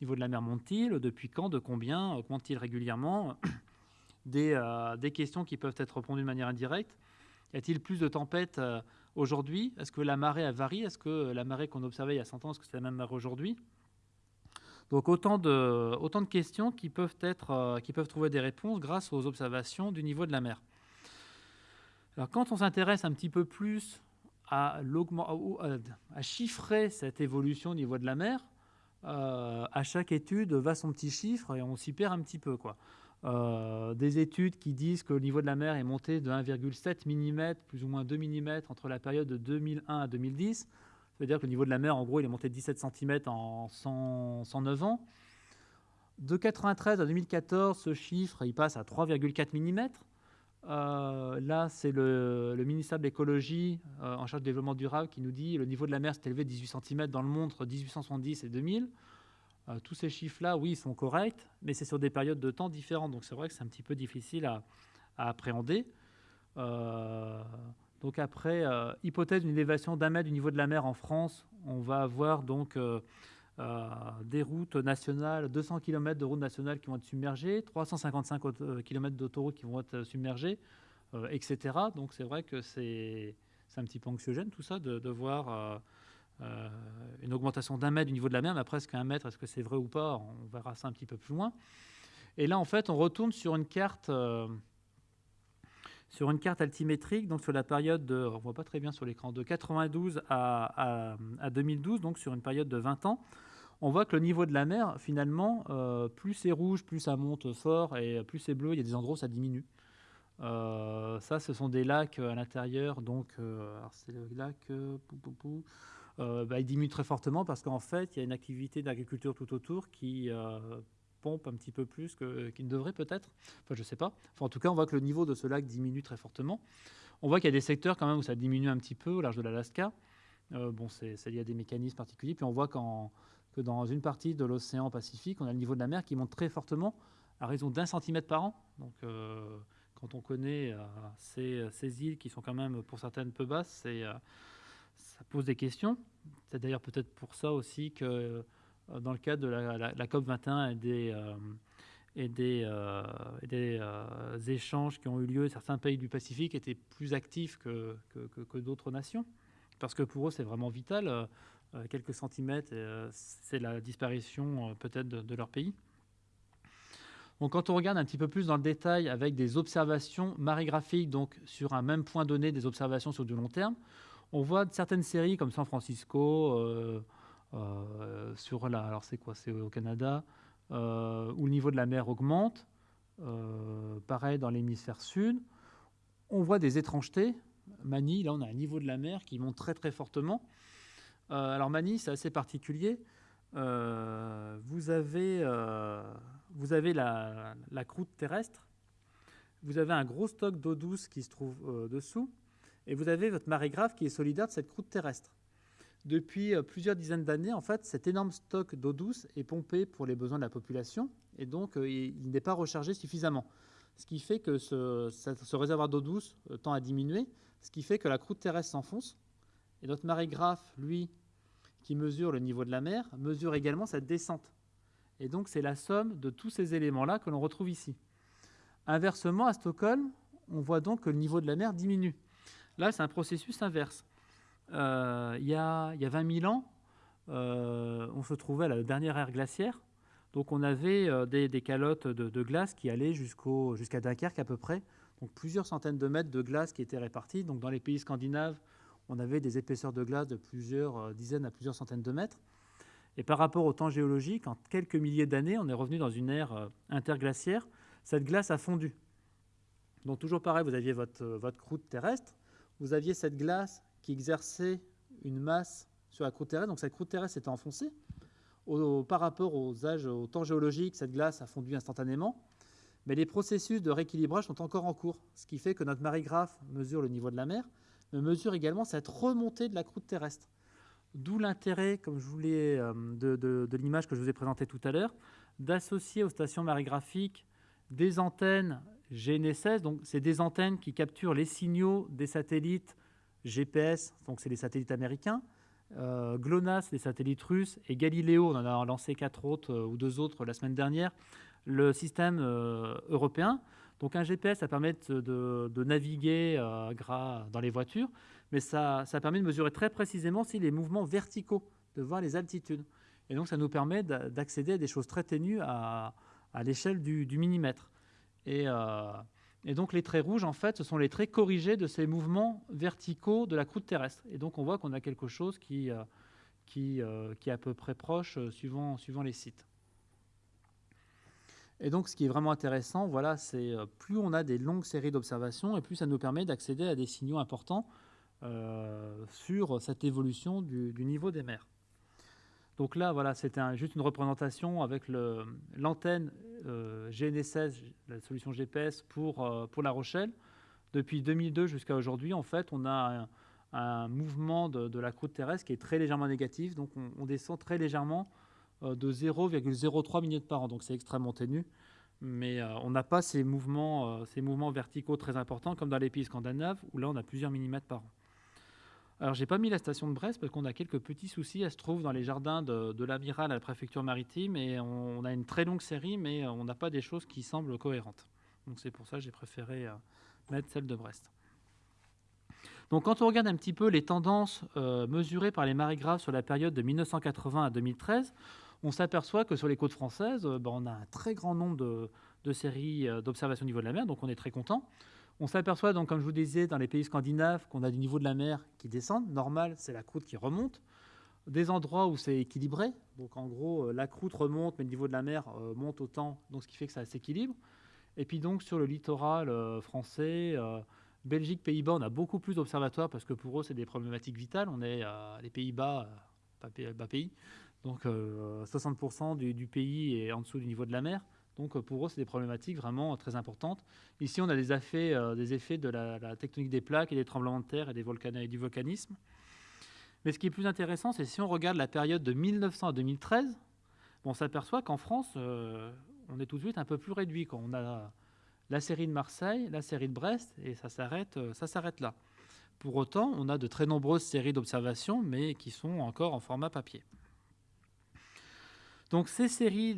Niveau de la mer monte-t-il? Depuis quand? De combien? Augmente-t-il régulièrement? Des, euh, des, questions qui peuvent être répondues de manière indirecte. Y a-t-il plus de tempêtes euh, aujourd'hui? Est-ce que la marée a varié Est-ce que la marée qu'on observait il y a 100 ans, est-ce que c'est la même marée aujourd'hui? Donc autant de, questions euh, qui peuvent trouver des réponses grâce aux observations du niveau de la mer. Alors quand on s'intéresse un petit peu plus à, chiffrer cette évolution au niveau de la mer, euh, à chaque étude va son petit chiffre et on s'y perd un petit peu. Quoi. Euh, des études qui disent que le niveau de la mer est monté de 1,7 mm, plus ou moins 2 mm entre la période de 2001 à 2010. Ça veut dire que le niveau de la mer, en gros, il est monté de 17 cm en 109 ans. De 93 à 2014, ce chiffre, il passe à 3,4 mm. Euh, là, c'est le, ministère de l'écologie euh, en charge du développement durable qui nous dit le niveau de la mer s'est élevé de 18 cm dans le monde entre 1870 et 2000. Euh, tous ces chiffres-là, oui, ils sont corrects, mais c'est sur des périodes de temps différentes. Donc c'est vrai que c'est un petit peu difficile à, appréhender. donc après, hypothèse d'une élévation d'un mètre du niveau de la mer en France, on va avoir donc euh, des routes nationales, 200 km de routes nationales qui vont être submergées, 355 km d'autoroutes qui vont être submergées, euh, etc. Donc c'est vrai que c'est un petit peu anxiogène tout ça de, voir euh, une augmentation d'un mètre du niveau de la mer, mais presque un mètre, est-ce que c'est vrai ou pas? On verra ça un petit peu plus loin. Et là, en fait, on retourne sur une carte, sur une carte altimétrique, donc sur la période de, on voit pas très bien sur l'écran, de 92 à, à, à, 2012, donc sur une période de 20 ans on voit que le niveau de la mer, finalement, euh, plus c'est rouge, plus ça monte fort, et plus c'est bleu, il y a des endroits où ça diminue. Euh, ça, ce sont des lacs à l'intérieur, donc euh, c'est le lac, bah, il diminue très fortement parce qu'en fait, il y a une activité d'agriculture tout autour qui pompe un petit peu plus qu'il ne devrait peut-être. Enfin, je ne sais pas. en tout cas, on voit que le niveau de ce lac diminue très fortement. On voit qu'il y a des secteurs quand même où ça diminue un petit peu au large de l'Alaska. bon, c'est lié à des mécanismes particuliers. Puis on voit qu'en dans une partie de l'océan Pacifique, on a le niveau de la mer qui monte très fortement à raison d'un centimètre par an. Donc, euh, quand on connaît euh, ces, îles qui sont quand même pour certaines peu basses, euh, ça pose des questions. C'est d'ailleurs peut-être pour ça aussi que dans le cadre de la, COP 21 et des, et des, échanges qui ont eu lieu, certains pays du Pacifique étaient plus actifs que, que d'autres nations. Parce que pour eux, c'est vraiment vital. Euh, quelques centimètres, euh, c'est la disparition euh, peut-être de, leur pays. Donc, quand on regarde un petit peu plus dans le détail avec des observations marégraphiques, donc sur un même point donné, des observations sur du long terme, on voit certaines séries comme San Francisco, sur la, alors c'est quoi, c'est au Canada, où le niveau de la mer augmente. pareil dans l'hémisphère sud. On voit des étrangetés. Mani, là on a un niveau de la mer qui monte très très fortement. Alors Mani, c'est assez particulier. vous avez, vous avez la, croûte terrestre, vous avez un gros stock d'eau douce qui se trouve dessous, et vous avez votre marée grave qui est solidaire de cette croûte terrestre. Depuis euh, plusieurs dizaines d'années, en fait, cet énorme stock d'eau douce est pompé pour les besoins de la population et donc euh, il n'est pas rechargé suffisamment. Ce qui fait que ce, réservoir d'eau douce euh, tend à diminuer, ce qui fait que la croûte terrestre s'enfonce. Et notre marégraphe, lui, qui mesure le niveau de la mer, mesure également cette descente. Et donc c'est la somme de tous ces éléments-là que l'on retrouve ici. Inversement, à Stockholm, on voit donc que le niveau de la mer diminue. Là, c'est un processus inverse. Euh, il, y a, y a, 20 000 ans, euh, on se trouvait à la dernière ère glaciaire. Donc on avait euh, des, calottes de, glace qui allaient jusqu'à Dunkerque à peu près. Donc plusieurs centaines de mètres de glace qui étaient répartis. Dans les pays scandinaves, on avait des épaisseurs de glace de plusieurs dizaines à plusieurs centaines de mètres. Et par rapport au temps géologique, en quelques milliers d'années, on est revenu dans une ère interglaciaire. Cette glace a fondu. Donc toujours pareil, vous aviez votre, votre croûte terrestre, vous aviez cette glace qui exerçait une masse sur la croûte terrestre. Donc cette croûte terrestre s'était enfoncée. par rapport aux âges, au temps géologique, cette glace a fondu instantanément. Mais les processus de rééquilibrage sont encore en cours, ce qui fait que notre marégraphe mesure le niveau de la mer, mesure également cette remontée de la croûte terrestre. D'où l'intérêt, comme je voulais, euh, de, l'image que je vous ai présentée tout à l'heure, d'associer aux stations marégraphiques des antennes GNSS. Donc, c'est des antennes qui capturent les signaux des satellites GPS, donc c'est les satellites américains, euh, GLONASS, les satellites russes, et Galileo, on en a lancé quatre autres euh, ou deux autres la semaine dernière, le système européen. Donc un GPS, ça permet de, naviguer dans les voitures, mais ça, permet de mesurer très précisément si les mouvements verticaux, de voir les altitudes. Et donc ça nous permet d'accéder à des choses très ténues à, l'échelle du, millimètre. Et et donc les traits rouges, en fait, ce sont les traits corrigés de ces mouvements verticaux de la croûte terrestre. Et donc on voit qu'on a quelque chose qui, euh, euh, est à peu près proche euh, suivant les sites. Et donc ce qui est vraiment intéressant, voilà, c'est plus on a des longues séries d'observations, et plus ça nous permet d'accéder à des signaux importants sur cette évolution du, niveau des mers. Donc là, voilà, c'était juste une représentation avec l'antenne euh, GNSS, la solution GPS pour, euh, La Rochelle. Depuis 2002 jusqu'à aujourd'hui, en fait, on a un, mouvement de, la croûte terrestre qui est très légèrement négatif. Donc on, descend très légèrement euh, de 0,03 minutes par an. Donc c'est extrêmement ténu. Mais on n'a pas ces mouvements, ces mouvements verticaux très importants comme dans les pays scandinaves où là on a plusieurs millimètres par an. Alors, j'ai pas mis la station de Brest parce qu'on a quelques petits soucis. Elle se trouve dans les jardins de, l'amiral à la préfecture maritime et on, a une très longue série, mais on n'a pas des choses qui semblent cohérentes. C'est pour ça que j'ai préféré euh, mettre celle de Brest. Donc, quand on regarde un petit peu les tendances euh, mesurées par les marégraphes sur la période de 1980 à 2013, on s'aperçoit que sur les côtes françaises, euh, ben, on a un très grand nombre de, séries d'observations au niveau de la mer, donc on est très content. On s'aperçoit donc, comme je vous disais, dans les pays scandinaves, qu'on a du niveau de la mer qui descend. Normal, c'est la croûte qui remonte. Des endroits où c'est équilibré. Donc en gros, euh, la croûte remonte, mais le niveau de la mer euh, monte autant, donc ce qui fait que ça s'équilibre. Et puis donc sur le littoral euh, français, Belgique, Pays-Bas, on a beaucoup plus d'observatoires parce que pour eux, c'est des problématiques vitales. On est les Pays-Bas, pas bas pays. Donc 60% du, pays est en dessous du niveau de la mer. Donc euh, pour eux, c'est des problématiques vraiment très importantes. Ici, on a des effets, euh, de la, tectonique des plaques et des tremblements de terre et, du volcanisme. Mais ce qui est plus intéressant, c'est si on regarde la période de 1900 à 2013, on s'aperçoit qu'en France, euh, on est tout de suite un peu plus réduit. Quand on a la série de Marseille, la série de Brest, et ça s'arrête là. Pour autant, on a de très nombreuses séries d'observations, mais qui sont encore en format papier. Donc ces séries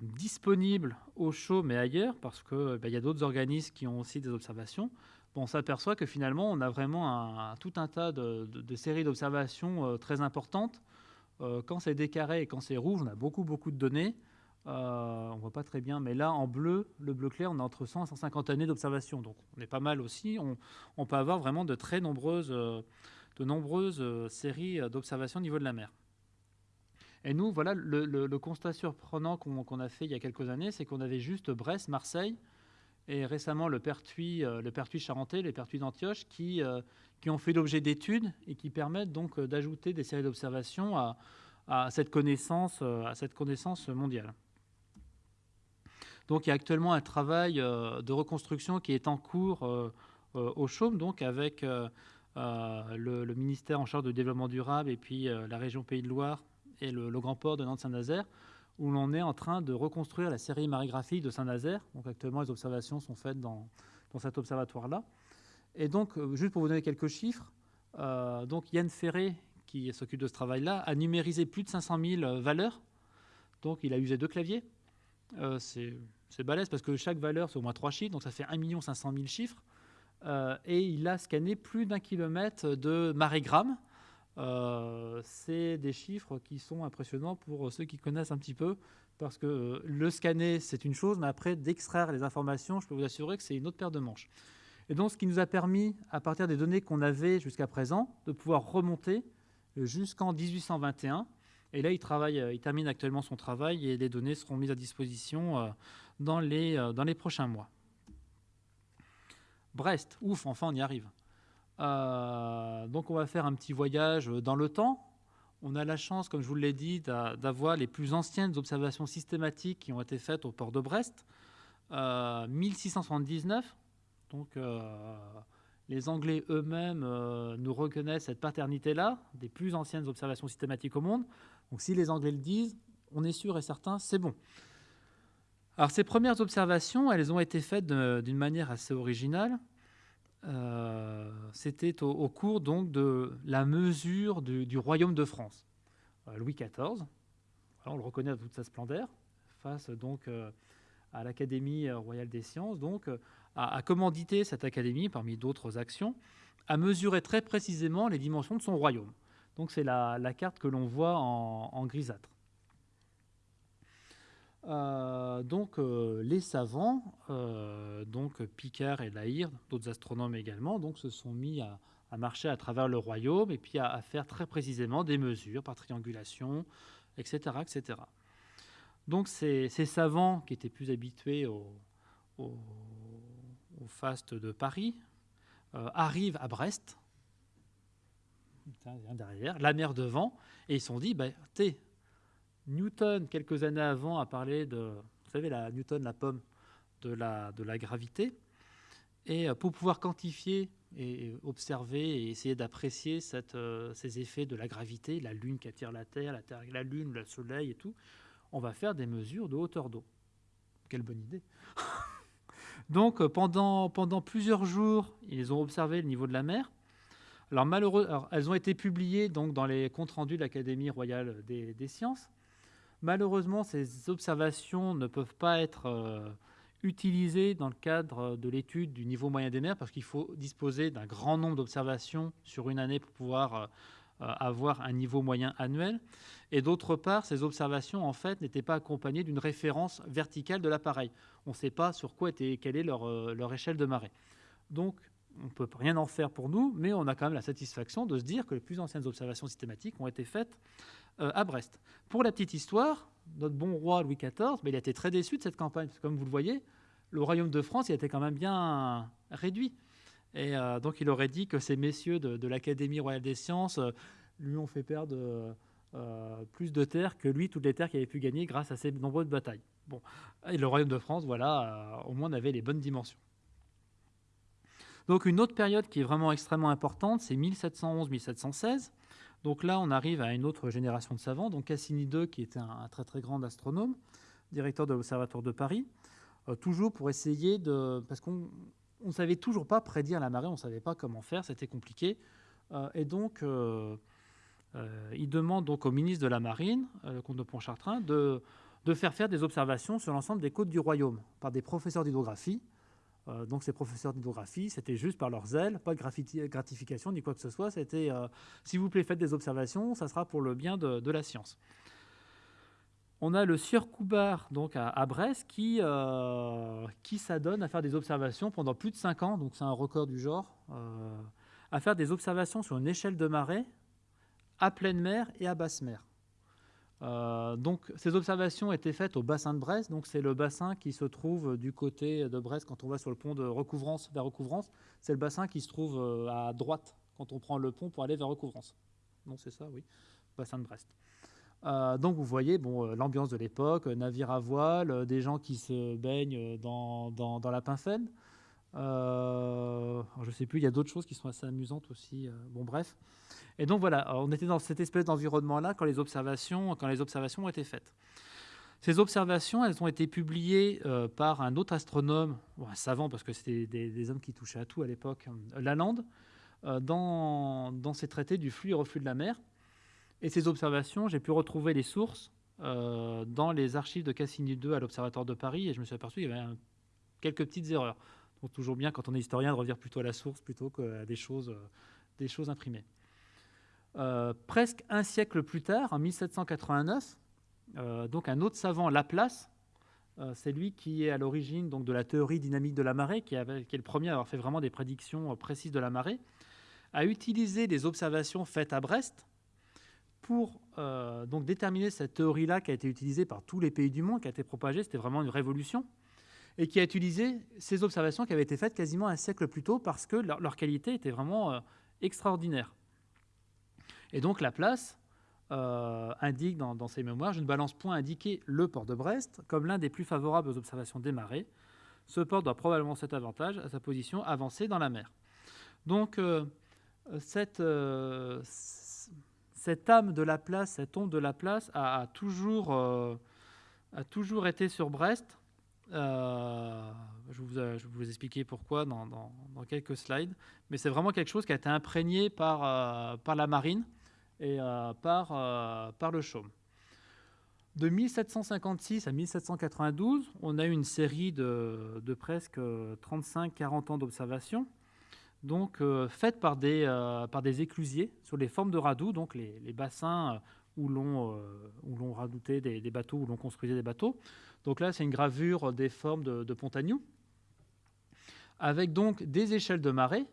disponibles au chaud mais ailleurs, parce qu'il ben, y a d'autres organismes qui ont aussi des observations, on s'aperçoit que finalement on a vraiment tout un tas de, séries d'observations euh, très importantes. Euh, quand c'est décarré et quand c'est rouge, on a beaucoup beaucoup de données. Euh, on voit pas très bien, mais là en bleu, le bleu clair, on a entre 100 et 150 années d'observation, donc on est pas mal aussi. On, on, peut avoir vraiment de très nombreuses, de nombreuses séries d'observations au niveau de la mer. Et nous, voilà, le, constat surprenant qu'on a fait il y a quelques années, c'est qu'on avait juste Brest, Marseille, et récemment le Pertuis, euh, le Pertuis charentais, les Pertuis d'Antioche, qui, euh, qui ont fait l'objet d'études et qui permettent donc euh, d'ajouter des séries d'observations à, cette connaissance, à cette connaissance mondiale. Donc il y a actuellement un travail de reconstruction qui est en cours au Chaume, donc avec le, ministère en charge du développement durable et puis la région Pays de Loire et le, Grand Port de Nantes-Saint-Nazaire, où l'on est en train de reconstruire la série marigraphique de Saint-Nazaire. Donc actuellement, les observations sont faites dans, dans cet observatoire-là. Et donc, euh, juste pour vous donner quelques chiffres, euh, donc Yann Ferré, qui s'occupe de ce travail-là, a numérisé plus de 500 000 euh, valeurs. Donc, il a usé deux claviers. c'est balèze parce que chaque valeur, c'est au moins trois chiffres, donc ça fait 1 500 000 chiffres. et il a scanné plus d'un kilomètre de marégramme c'est des chiffres qui sont impressionnants pour ceux qui connaissent un petit peu, parce que euh, le scanner, c'est une chose, mais après, d'extraire les informations, je peux vous assurer que c'est une autre paire de manches. Et donc, ce qui nous a permis, à partir des données qu'on avait jusqu'à présent, de pouvoir remonter jusqu'en 1821. Et là, il, travaille, euh, il termine actuellement son travail et les données seront mises à disposition dans les, dans les prochains mois. Brest, ouf, enfin on y arrive. Euh, donc on va faire un petit voyage dans le temps. On a la chance, comme je vous l'ai dit, d'avoir les plus anciennes observations systématiques qui ont été faites au port de Brest. 1679. Euh, donc euh, les Anglais eux-mêmes nous reconnaissent cette paternité-là, des plus anciennes observations systématiques au monde. Donc si les Anglais le disent, on est sûr et certain, c'est bon. Alors ces premières observations, elles ont été faites d'une manière assez originale. Euh, c'était au, cours donc de la mesure du, royaume de France. Euh, Louis XIV, on le reconnaît à toute sa splendeur, face donc euh, à l'Académie royale des sciences, donc a, commandité cette académie, parmi d'autres actions, à mesurer très précisément les dimensions de son royaume. Donc c'est la, carte que l'on voit en grisâtre. Euh, donc euh, les savants, euh, donc Picard et Lahire, d'autres astronomes également, donc se sont mis à, marcher à travers le royaume et puis à, faire très précisément des mesures par triangulation, etc., etc. Donc ces, savants qui étaient plus habitués au, au, faste de Paris arrivent à Brest, la mer devant, et ils se sont dit, bah, Newton, quelques années avant, a parlé de, vous savez, la Newton, la pomme de la, de la gravité. Et euh, pour pouvoir quantifier et observer et essayer d'apprécier euh, ces effets de la gravité, la Lune qui attire la Terre, la Terre, la Lune, le Soleil et tout, on va faire des mesures de hauteur d'eau. Quelle bonne idée Donc euh, pendant, pendant plusieurs jours, ils ont observé le niveau de la mer. Alors malheureusement, elles ont été publiées donc dans les comptes rendus de l'Académie royale des, des sciences. Malheureusement, ces observations ne peuvent pas être euh, utilisées dans le cadre de l'étude du niveau moyen des mers parce qu'il faut disposer d'un grand nombre d'observations sur une année pour pouvoir euh, euh, avoir un niveau moyen annuel. Et d'autre part, ces observations en fait n'étaient pas accompagnées d'une référence verticale de l'appareil. On ne sait pas sur quoi était quelle est leur, leur échelle de marée. Donc, on ne peut rien en faire pour nous, mais on a quand même la satisfaction de se dire que les plus anciennes observations systématiques ont été faites euh, à Brest. Pour la petite histoire, notre bon roi Louis XIV, mais il a été très déçu de cette campagne, parce que comme vous le voyez, le royaume de France il été quand même bien réduit. Et euh, donc il aurait dit que ces messieurs de, l'Académie royale des sciences euh, lui ont fait perdre plus de terres que lui, toutes les terres qu'il avait pu gagner grâce à ces nombreuses batailles. Bon, et le royaume de France, voilà, au moins avait les bonnes dimensions. Donc une autre période qui est vraiment extrêmement importante, c'est 1711-1716. Donc là, on arrive à une autre génération de savants, donc Cassini II, qui était un, très très grand astronome, directeur de l'Observatoire de Paris, euh, toujours pour essayer de... Parce qu'on ne savait toujours pas prédire la marée, on ne savait pas comment faire, c'était compliqué. Euh, et donc, euh, il demande donc au ministre de la Marine, le comte de Pontchartrain, de, de faire faire des observations sur l'ensemble des côtes du royaume par des professeurs d'hydrographie. Euh, donc ces professeurs d'hydrographie, c'était juste par leur zèle, pas de gratification ni quoi que ce soit. C'était, euh, s'il vous plaît, faites des observations, ça sera pour le bien de, la science. On a le sieur Coubard donc à, Brest qui, euh, qui s'adonne à faire des observations pendant plus de 5 ans, donc c'est un record du genre, à faire des observations sur une échelle de marée à pleine mer et à basse mer. Donc, ces observations étaient faites au bassin de Brest. Donc, c'est le bassin qui se trouve du côté de Brest quand on va sur le pont de Recouvrance vers Recouvrance. C'est le bassin qui se trouve à droite quand on prend le pont pour aller vers Recouvrance. Non, c'est ça, oui, bassin de Brest. Euh, donc vous voyez bon, euh, l'ambiance de l'époque, euh, navire à voile, des gens qui se baignent dans, dans, la Pincène. je ne sais plus, il y a d'autres choses qui sont assez amusantes aussi. bon, bref. Et donc voilà, on était dans cette espèce d'environnement-là quand les observations, quand les observations ont été faites. Ces observations, elles ont été publiées par un autre astronome, un savant parce que c'était des, hommes qui touchaient à tout à l'époque, Lalande, dans, dans ses traités du flux et reflux de la mer. Et ces observations, j'ai pu retrouver les sources euh, dans les archives de Cassini 2 à l'Observatoire de Paris et je me suis aperçu qu'il y avait quelques petites erreurs. Toujours bien quand on est historien de revenir plutôt à la source plutôt qu'à des choses, euh, des choses imprimées. Euh, presque un siècle plus tard, en 1789, donc un autre savant, Laplace, c'est lui qui est à l'origine de la théorie dynamique de la marée, qui, est le premier à avoir fait vraiment des prédictions précises de la marée, a utilisé des observations faites à Brest pour euh, donc déterminer cette théorie-là qui a été utilisée par tous les pays du monde, qui a été propagée, c'était vraiment une révolution, et qui a utilisé ces observations qui avaient été faites quasiment un siècle plus tôt parce que leur, qualité était vraiment euh, extraordinaire. Et donc Laplace euh, indique dans, ses mémoires, je ne balance point indiquer le port de Brest comme l'un des plus favorables aux observations des marées. Ce port doit probablement cet avantage à sa position avancée dans la mer. Donc cette, cette âme de la place, cette onde de la place a, toujours, euh, a toujours été sur Brest. Euh, je, vous, je, vais vous expliquer pourquoi dans, quelques slides. Mais c'est vraiment quelque chose qui a été imprégné par, euh, la marine et par, le chaume. De 1756 à 1792, on a eu une série de, presque 35-40 ans d'observation donc euh, faites par des, euh, éclusiers sur les formes de radoux, donc les, bassins euh, où l'on radoutait des, bateaux, où l'on construisait des bateaux. Donc là, c'est une gravure des formes de, de avec donc des échelles de marée,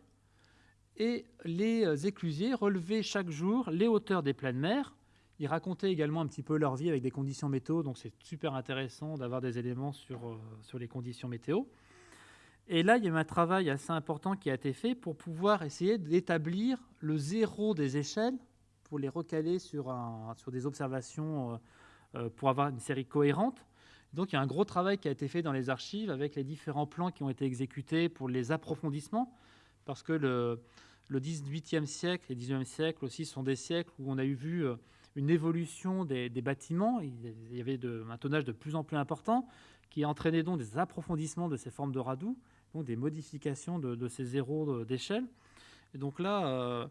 et les éclusiers relevaient chaque jour les hauteurs des pleines mers. Ils racontaient également un petit peu leur vie avec des conditions météo, donc c'est super intéressant d'avoir des éléments sur, sur les conditions météo. Et là, il y a un travail assez important qui a été fait pour pouvoir essayer d'établir le zéro des échelles, pour les recaler sur, un, sur des observations, euh, euh, pour avoir une série cohérente. Donc il y a un gros travail qui a été fait dans les archives avec les différents plans qui ont été exécutés pour les approfondissements, parce que le, le 18e siècle et le 19e siècle aussi sont des siècles où on a eu vu euh, une évolution des, bâtiments. Il y avait de, un tonnage de plus en plus important qui entraînait donc des approfondissements de ces formes de radoux donc des modifications de, ces zéros d'échelle. Et donc là,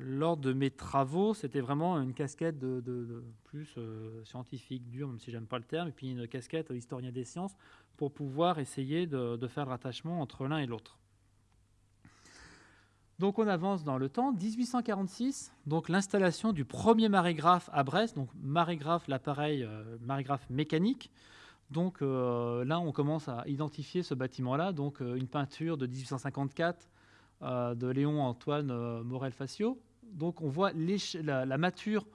lors de mes travaux, c'était vraiment une casquette de, plus euh, scientifique, dure, même si j'aime pas le terme, et puis une casquette historien des sciences pour pouvoir essayer de, faire le rattachement entre l'un et l'autre. Donc on avance dans le temps. 1846, donc l'installation du premier marégraphe à Brest, donc marégraphe, l'appareil marégraphe mécanique, donc euh, là, on commence à identifier ce bâtiment-là, donc euh, une peinture de 1854 euh, de Léon Antoine Morel-Facio. Donc on voit la, la, mature,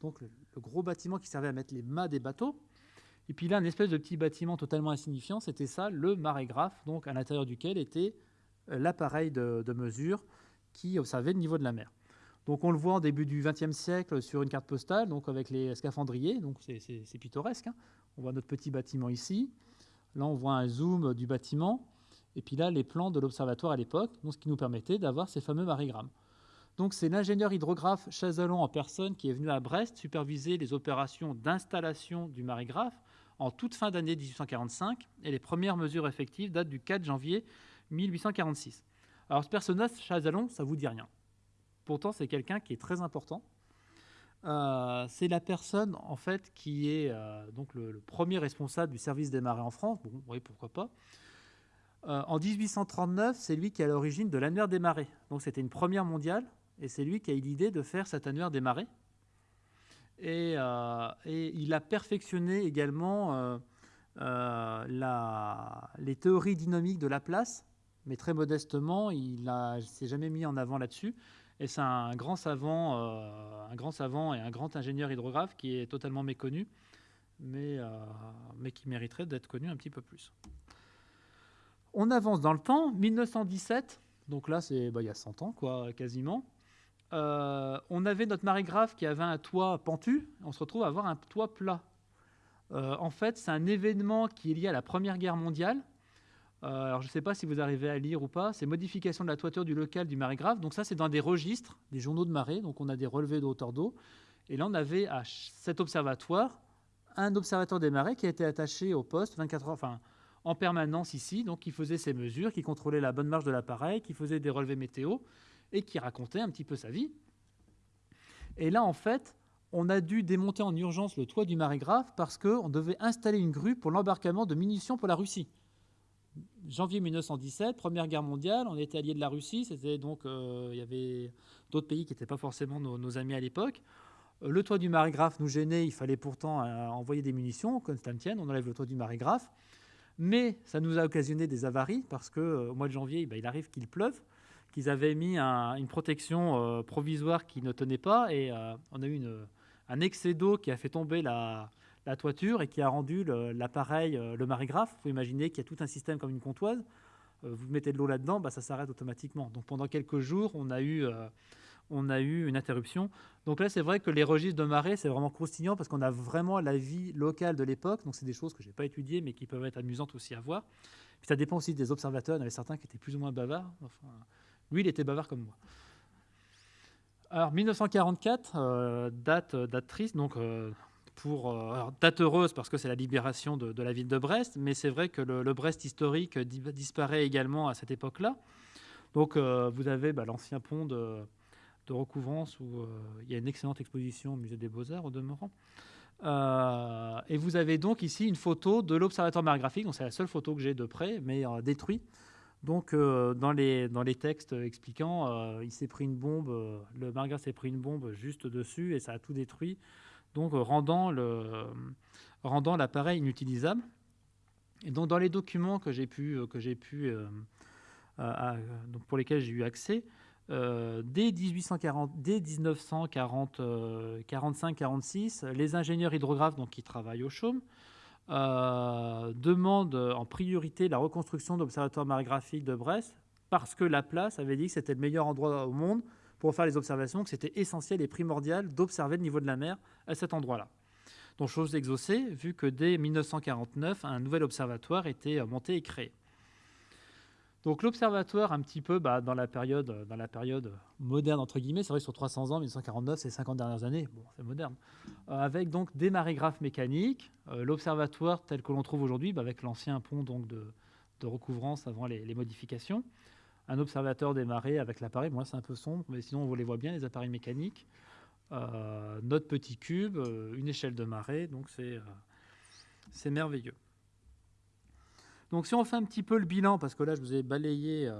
donc le, gros bâtiment qui servait à mettre les mâts des bateaux. Et puis là, une espèce de petit bâtiment totalement insignifiant, c'était ça, le marégraphe, donc à l'intérieur duquel était l'appareil de, mesure qui observait le niveau de la mer. Donc on le voit en début du XXe siècle sur une carte postale, donc avec les scaphandriers, donc c'est pittoresque. Hein. On voit notre petit bâtiment ici. Là, on voit un zoom du bâtiment. Et puis là, les plans de l'observatoire à l'époque, ce qui nous permettait d'avoir ces fameux marigrammes. Donc c'est l'ingénieur hydrographe Chazalon en personne qui est venu à Brest superviser les opérations d'installation du marigraphe en toute fin d'année 1845 et les premières mesures effectives datent du 4 janvier 1846. Alors ce personnage, Chazalon, ça vous dit rien. Pourtant, c'est quelqu'un qui est très important euh, c'est la personne en fait qui est euh, donc le, premier responsable du service des marées en France. Bon, oui, pourquoi pas. Euh, en 1839, c'est lui qui est à l'origine de l'annuaire des marées. Donc c'était une première mondiale, et c'est lui qui a eu l'idée de faire cet annuaire des marées. Et, il a perfectionné également les théories dynamiques de la place, mais très modestement, il ne s'est jamais mis en avant là-dessus. Et c'est un grand savant, euh, un grand savant et un grand ingénieur hydrographe qui est totalement méconnu, euh, mais qui mériterait d'être connu un petit peu plus. On avance dans le temps, 1917, donc là c'est bah, il y a 100 ans quoi, quasiment. Euh, on avait notre marégraphe qui avait un toit pentu, on se retrouve à avoir un toit plat. en fait, c'est un événement qui est lié à la Première Guerre mondiale, euh, alors, je ne sais pas si vous arrivez à lire ou pas. C'est modification de la toiture du local du marégraphe. Donc, ça, c'est dans des registres, des journaux de marée. Donc, on a des relevés de hauteur d'eau. Et là, on avait à cet observatoire un observateur des marées qui a été attaché au poste 24 heures, en permanence ici. Donc, qui faisait ses mesures, qui contrôlait la bonne marche de l'appareil, qui faisait des relevés météo et qui racontait un petit peu sa vie. Et là, en fait, on a dû démonter en urgence le toit du marégraphe parce qu'on devait installer une grue pour l'embarquement de munitions pour la Russie janvier 1917, Première Guerre mondiale, on était alliés de la Russie, c'était donc euh, il y avait d'autres pays qui n'étaient pas forcément nos, amis à l'époque. Euh, le toit du marégraphe nous gênait, il fallait pourtant euh, envoyer des munitions, Constantine, on enlève le toit du marégraphe. Mais ça nous a occasionné des avaries parce qu'au mois de janvier, bah, il arrive qu'il pleuve, qu'ils avaient mis une protection provisoire qui ne tenait pas et on a eu un excès d'eau qui a fait tomber la, toiture et qui a rendu l'appareil, le, le, marégraphe. Il faut imaginer qu'il y a tout un système comme une comptoise. Euh, vous mettez de l'eau là-dedans, bah, ça s'arrête automatiquement. Donc pendant quelques jours, on a eu, euh, on a eu une interruption. Donc là, c'est vrai que les registres de marée, c'est vraiment croustillant parce qu'on a vraiment la vie locale de l'époque. Donc c'est des choses que je n'ai pas étudiées, mais qui peuvent être amusantes aussi à voir. Puis ça dépend aussi des observateurs. Il y en avait certains qui étaient plus ou moins bavards. Lui, il était bavard comme moi. Alors 1944, euh, date, date triste. Donc euh, date heureuse parce que c'est la libération de, la ville de Brest, mais c'est vrai que le, Brest historique disparaît également à cette époque-là. Donc euh, vous avez bah, l'ancien pont de, recouvrance où euh, il y a une excellente exposition au musée des Beaux-Arts au demeurant. et vous avez donc ici une photo de l'observatoire marégraphique, c'est la seule photo que j'ai de près, mais détruit. Donc dans, les, dans les textes expliquant, il s'est pris une bombe, le marégraphe s'est pris une bombe juste dessus et ça a tout détruit donc euh, rendant, l'appareil inutilisable. Et donc dans les documents que j'ai pu, euh, que j'ai pu euh, donc pour lesquels j'ai eu accès, dès, 1840, dès 1945-46, les ingénieurs hydrographes donc, qui travaillent au chaume demandent en priorité la reconstruction de l'observatoire marégraphique de Brest parce que la place avait dit que c'était le meilleur endroit au monde pour faire les observations, que c'était essentiel et primordial d'observer le niveau de la mer à cet endroit-là. Donc chose exaucée, vu que dès 1949, un nouvel observatoire était monté et créé. Donc l'observatoire, un petit peu bah, dans, la période, dans la période moderne, entre guillemets, c'est vrai sur 300 ans, 1949, c'est 50 dernières années, bon, c'est moderne, euh, avec donc des marégraphes mécaniques, euh, l'observatoire tel que l'on trouve aujourd'hui, bah, avec l'ancien pont donc, de, recouvrance avant les modifications, un observateur des marées avec l'appareil. Moi, c'est un peu sombre, mais sinon, on les voit bien, les appareils mécaniques. Euh, notre petit cube, euh, une échelle de marée, donc c'est euh, merveilleux. Donc si on fait un petit peu le bilan, parce que là je vous ai balayé,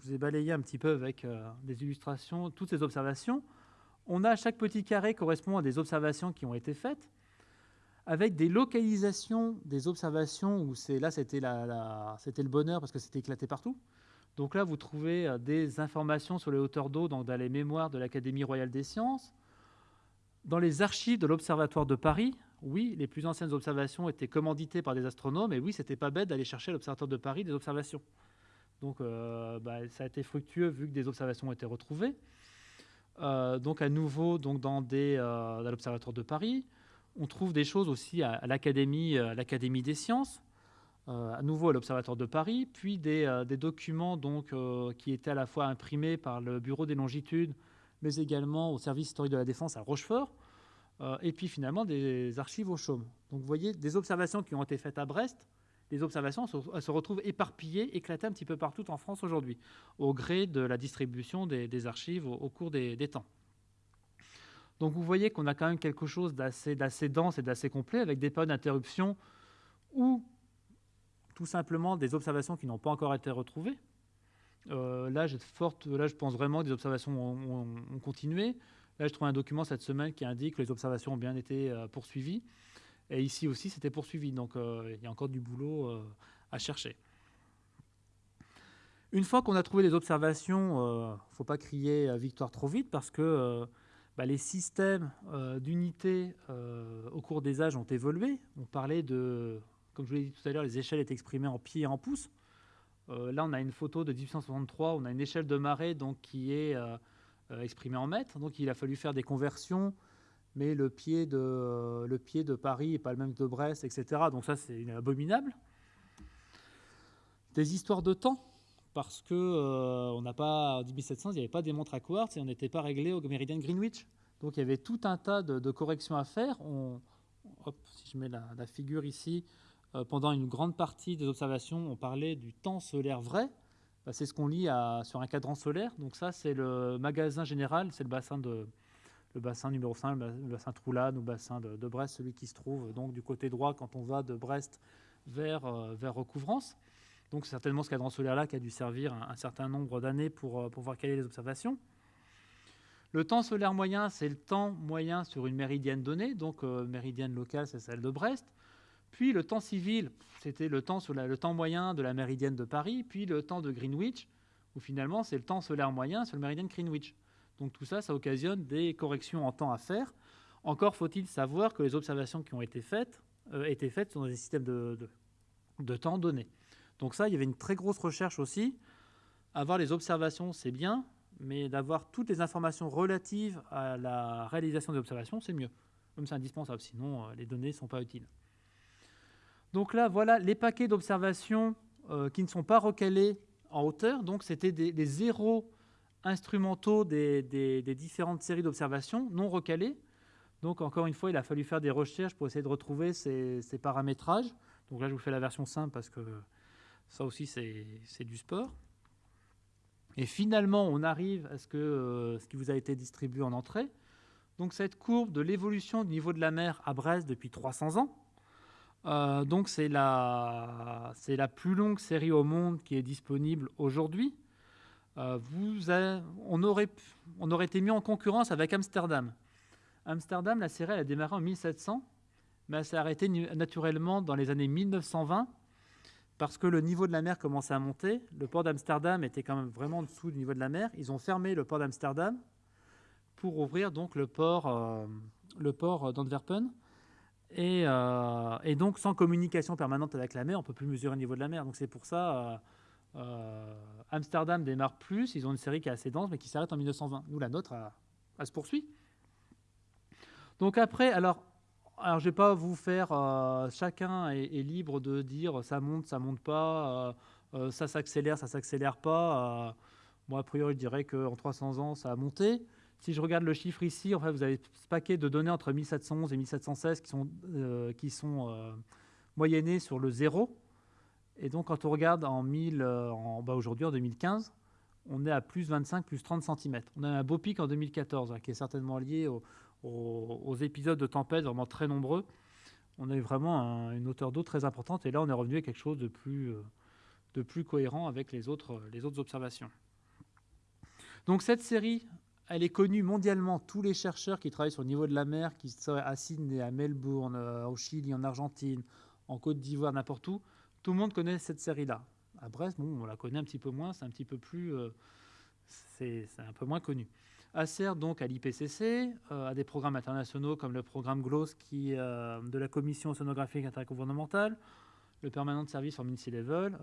je vous ai balayé un petit peu avec des illustrations, toutes ces observations, on a chaque petit carré correspond à des observations qui ont été faites, avec des localisations des observations où là c'était le bonheur parce que c'était éclaté partout. Donc là, vous trouvez euh, des informations sur les hauteurs d'eau dans les mémoires de l'Académie royale des sciences. Dans les archives de l'Observatoire de Paris, oui, les plus anciennes observations étaient commanditées par des astronomes, et oui, c'était pas bête d'aller chercher à l'Observatoire de Paris des observations. Donc euh, bah, ça a été fructueux vu que des observations ont été retrouvées. Euh, donc à nouveau, donc dans, des, dans l'Observatoire de Paris, on trouve des choses aussi à, l'Académie des sciences. Euh, à nouveau à l'Observatoire de Paris, puis des, euh, documents donc, euh, qui étaient à la fois imprimés par le Bureau des longitudes, mais également au service historique de la défense à Rochefort, et puis finalement des archives au Chaume. Donc vous voyez des observations qui ont été faites à Brest, les observations se retrouvent éparpillées, éclatées un petit peu partout en France aujourd'hui, au gré de la distribution des, archives au, cours des, temps. Donc vous voyez qu'on a quand même quelque chose d'assez dense et d'assez complet, avec des périodes d'interruption où tout simplement des observations qui n'ont pas encore été retrouvées. Euh, là, je pense vraiment que des observations ont, continué. Là, je trouve un document cette semaine qui indique que les observations ont bien été euh, poursuivies. Et ici aussi, c'était poursuivi. Donc, euh, il y a encore du boulot à chercher. Une fois qu'on a trouvé les observations, il ne faut pas crier victoire trop vite parce que bah, les systèmes d'unité au cours des âges ont évolué. On parlait de, comme je vous l'ai dit tout à l'heure, les échelles étaient exprimées en pieds et en pouces. là, on a une photo de 1863, on a une échelle de marée donc, qui est exprimée en mètres. Donc il a fallu faire des conversions mais le pied de, le pied de Paris n'est pas le même que de Brest, etc. Donc ça, c'est abominable. Des histoires de temps, parce que euh, on n'a pas, en 1700, il n'y avait pas des montres à quartz et on n'était pas réglé au méridien Greenwich. Donc il y avait tout un tas de, corrections à faire. Hop, si je mets la, figure ici, euh, pendant une grande partie des observations, on parlait du temps solaire vrai. Bah, c'est ce qu'on lit sur un cadran solaire. Donc ça, c'est le magasin général, c'est le bassin de, le bassin numéro 5, le bassin Troulane, ou bassin de, Brest, celui qui se trouve donc du côté droit quand on va de Brest vers, euh, vers Recouvrance. Donc certainement ce cadran solaire-là qui a dû servir un, certain nombre d'années pour, euh, pour voir quelles sont les observations. Le temps solaire moyen, c'est le temps moyen sur une méridienne donnée, donc euh, méridienne locale, c'est celle de Brest. Puis le temps civil, c'était le temps, moyen de la méridienne de Paris, puis le temps de Greenwich, où finalement c'est le temps solaire moyen sur le méridien de Greenwich. Donc tout ça, ça occasionne des corrections en temps à faire. Encore faut-il savoir que les observations qui ont été faites euh, étaient faites sur des systèmes de, de, temps donnés. Donc ça, il y avait une très grosse recherche aussi. Avoir les observations, c'est bien, mais d'avoir toutes les informations relatives à la réalisation des observations, c'est mieux. Comme c'est indispensable, sinon euh, les données ne sont pas utiles. Donc là, voilà les paquets d'observations euh, qui ne sont pas recalés en hauteur. Donc c'était des, zéros instrumentaux des, différentes séries d'observations non recalées. Donc encore une fois, il a fallu faire des recherches pour essayer de retrouver ces, paramétrages. Donc là, je vous fais la version simple parce que ça aussi, c'est du sport. Et finalement, on arrive à ce, que, euh, ce qui vous a été distribué en entrée. Donc cette courbe de l'évolution du niveau de la mer à Brest depuis 300 ans. Euh, donc c'est la, la plus longue série au monde qui est disponible aujourd'hui. Euh, on, aurait, on aurait été mis en concurrence avec Amsterdam. Amsterdam, la série, a démarré en 1700, mais elle s'est arrêtée naturellement dans les années 1920 parce que le niveau de la mer commençait à monter. Le port d'Amsterdam était quand même vraiment en dessous du niveau de la mer. Ils ont fermé le port d'Amsterdam pour ouvrir donc le port, euh, port d'Antwerpen. Et, euh, et, donc, sans communication permanente avec la mer, on ne peut plus mesurer le niveau de la mer. Donc, c'est pour ça, euh, Amsterdam démarre plus, ils ont une série qui est assez dense, mais qui s'arrête en 1920. Nous, la nôtre, elle, se poursuit. Donc après, alors, je ne vais pas vous faire, euh, chacun est, libre de dire ça monte, ça monte pas, euh, ça s'accélère, ça s'accélère pas. moi, a priori, je dirais qu'en 300 ans, ça a monté. Si je regarde le chiffre ici, en fait, vous avez ce paquet de données entre 1711 et 1716 qui sont, qui sont moyennées sur le zéro. Et donc, quand on regarde en 1000, euh, bas aujourd'hui, en 2015, on est à plus 25, plus 30 cm. On a un beau pic en 2014, hein, qui est certainement lié aux, épisodes de tempête vraiment très nombreux. On a eu vraiment une hauteur d'eau très importante, et là, on est revenu à quelque chose de plus, euh, cohérent avec les autres observations. Donc, cette série, elle est connue mondialement. Tous les chercheurs qui travaillent sur le niveau de la mer, qui sont à Sydney, à Melbourne, euh, au Chili, en Argentine, en Côte d'Ivoire, n'importe où, tout le monde connaît cette série-là. À Brest, bon, on la connaît un petit peu moins, c'est un petit peu plus, euh, c'est un peu moins connu. Elle sert donc à l'IPCC, euh, à des programmes internationaux comme le programme GLOS qui, de la Commission océanographique intergouvernementale, le Permanent de Service for Sea Level,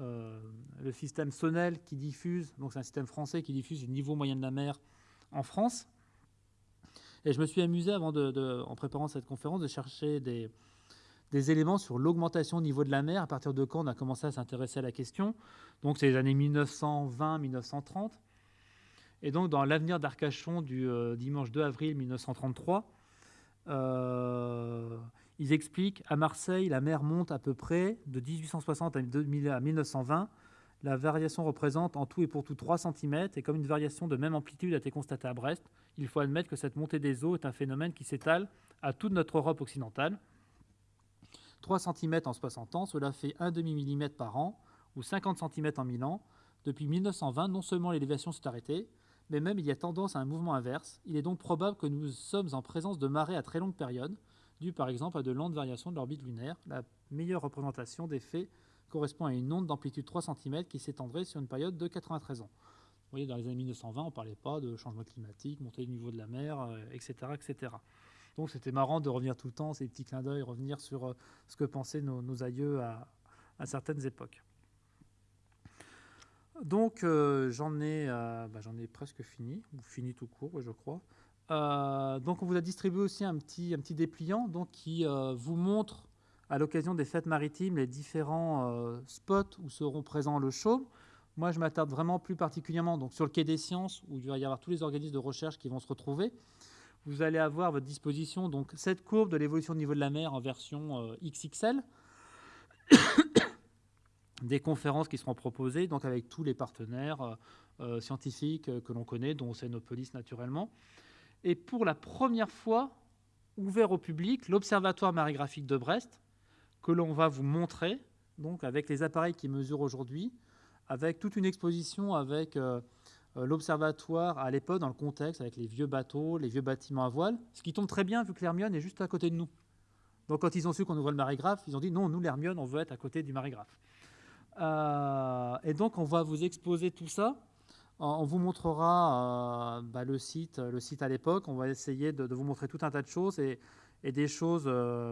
le système SONEL qui diffuse, donc c'est un système français qui diffuse le niveau moyen de la mer en France. Et je me suis amusé avant de, en préparant cette conférence de chercher des, éléments sur l'augmentation au niveau de la mer, à partir de quand on a commencé à s'intéresser à la question. Donc c'est les années 1920-1930. Et donc dans l'avenir d'Arcachon du euh, dimanche 2 avril 1933, euh, ils expliquent à Marseille, la mer monte à peu près de 1860 à 1920. La variation représente en tout et pour tout 3 cm, et comme une variation de même amplitude a été constatée à Brest, il faut admettre que cette montée des eaux est un phénomène qui s'étale à toute notre Europe occidentale. 3 cm en 60 ans, cela fait 1 demi mm par an, ou 50 cm en 1000 ans. Depuis 1920, non seulement l'élévation s'est arrêtée, mais même il y a tendance à un mouvement inverse. Il est donc probable que nous sommes en présence de marées à très longue période, dues par exemple à de lentes variations de l'orbite lunaire, la meilleure représentation des faits correspond à une onde d'amplitude 3 cm qui s'étendrait sur une période de 93 ans. Vous voyez, dans les années 1920, on ne parlait pas de changement climatique, montée du niveau de la mer, etc., etc. Donc c'était marrant de revenir tout le temps, ces petits clins d'œil, revenir sur euh, ce que pensaient nos, aïeux à, certaines époques. Donc euh, j'en ai, euh, bah, ai, presque fini, ou fini tout court, je crois. donc on vous a distribué aussi un petit, un petit dépliant donc, qui vous montre à l'occasion des fêtes maritimes les différents spots où seront présents le show. Moi, je m'attarde vraiment plus particulièrement donc, sur le quai des sciences, où il va y avoir tous les organismes de recherche qui vont se retrouver vous allez avoir à votre disposition donc, cette courbe de l'évolution du niveau de la mer en version euh, XXL, des conférences qui seront proposées donc avec tous les partenaires euh, euh, scientifiques que l'on connaît, dont Océanopolis naturellement. Et pour la première fois, ouvert au public, l'Observatoire marégraphique de Brest, que l'on va vous montrer, donc avec les appareils qui mesurent aujourd'hui, avec toute une exposition avec euh, l'observatoire à l'époque dans le contexte avec les vieux bateaux, les vieux bâtiments à voile, ce qui tombe très bien vu que l'Hermione est juste à côté de nous. Donc quand ils ont su qu'on ouvrait le marégraphe, ils ont dit non, nous l'Hermione, on veut être à côté du marégraphe. Euh, et donc on va vous exposer tout ça. On vous montrera euh, bah, le site, le site à l'époque. On va essayer de, vous montrer tout un tas de choses et, des choses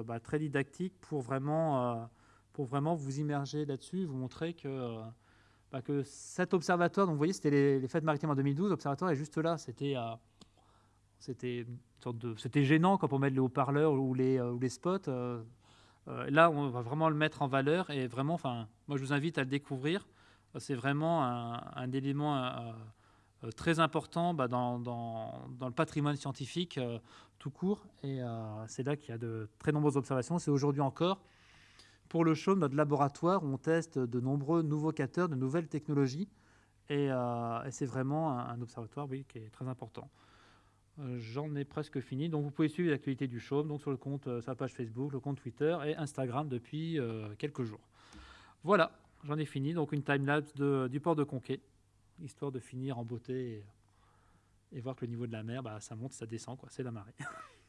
bah, très didactiques pour vraiment, pour vraiment vous immerger là-dessus, vous montrer que bah, que cet observatoire, donc vous voyez, c'était les, fêtes maritimes en 2012, l'observatoire est juste là. C'était euh, c'était gênant quand on met les haut-parleurs ou les, euh, spots. Euh, là, on va vraiment le mettre en valeur et vraiment, moi, je vous invite à le découvrir. C'est vraiment un, élément très important bah, dans, le patrimoine scientifique tout court. Et c'est là qu'il y a de très nombreuses observations. C'est aujourd'hui encore pour le show, notre laboratoire, on teste de nombreux nouveaux capteurs, de nouvelles technologies. Et, euh, c'est vraiment un, observatoire qui est très important. Euh, j'en ai presque fini. Donc vous pouvez suivre l'actualité du donc sur le compte, euh, sa page Facebook, le compte Twitter et Instagram depuis quelques jours. Voilà, j'en ai fini. Donc une time-lapse du port de Conquet, histoire de finir en beauté et, voir que le niveau de la mer, bah, ça monte, ça descend. C'est la marée.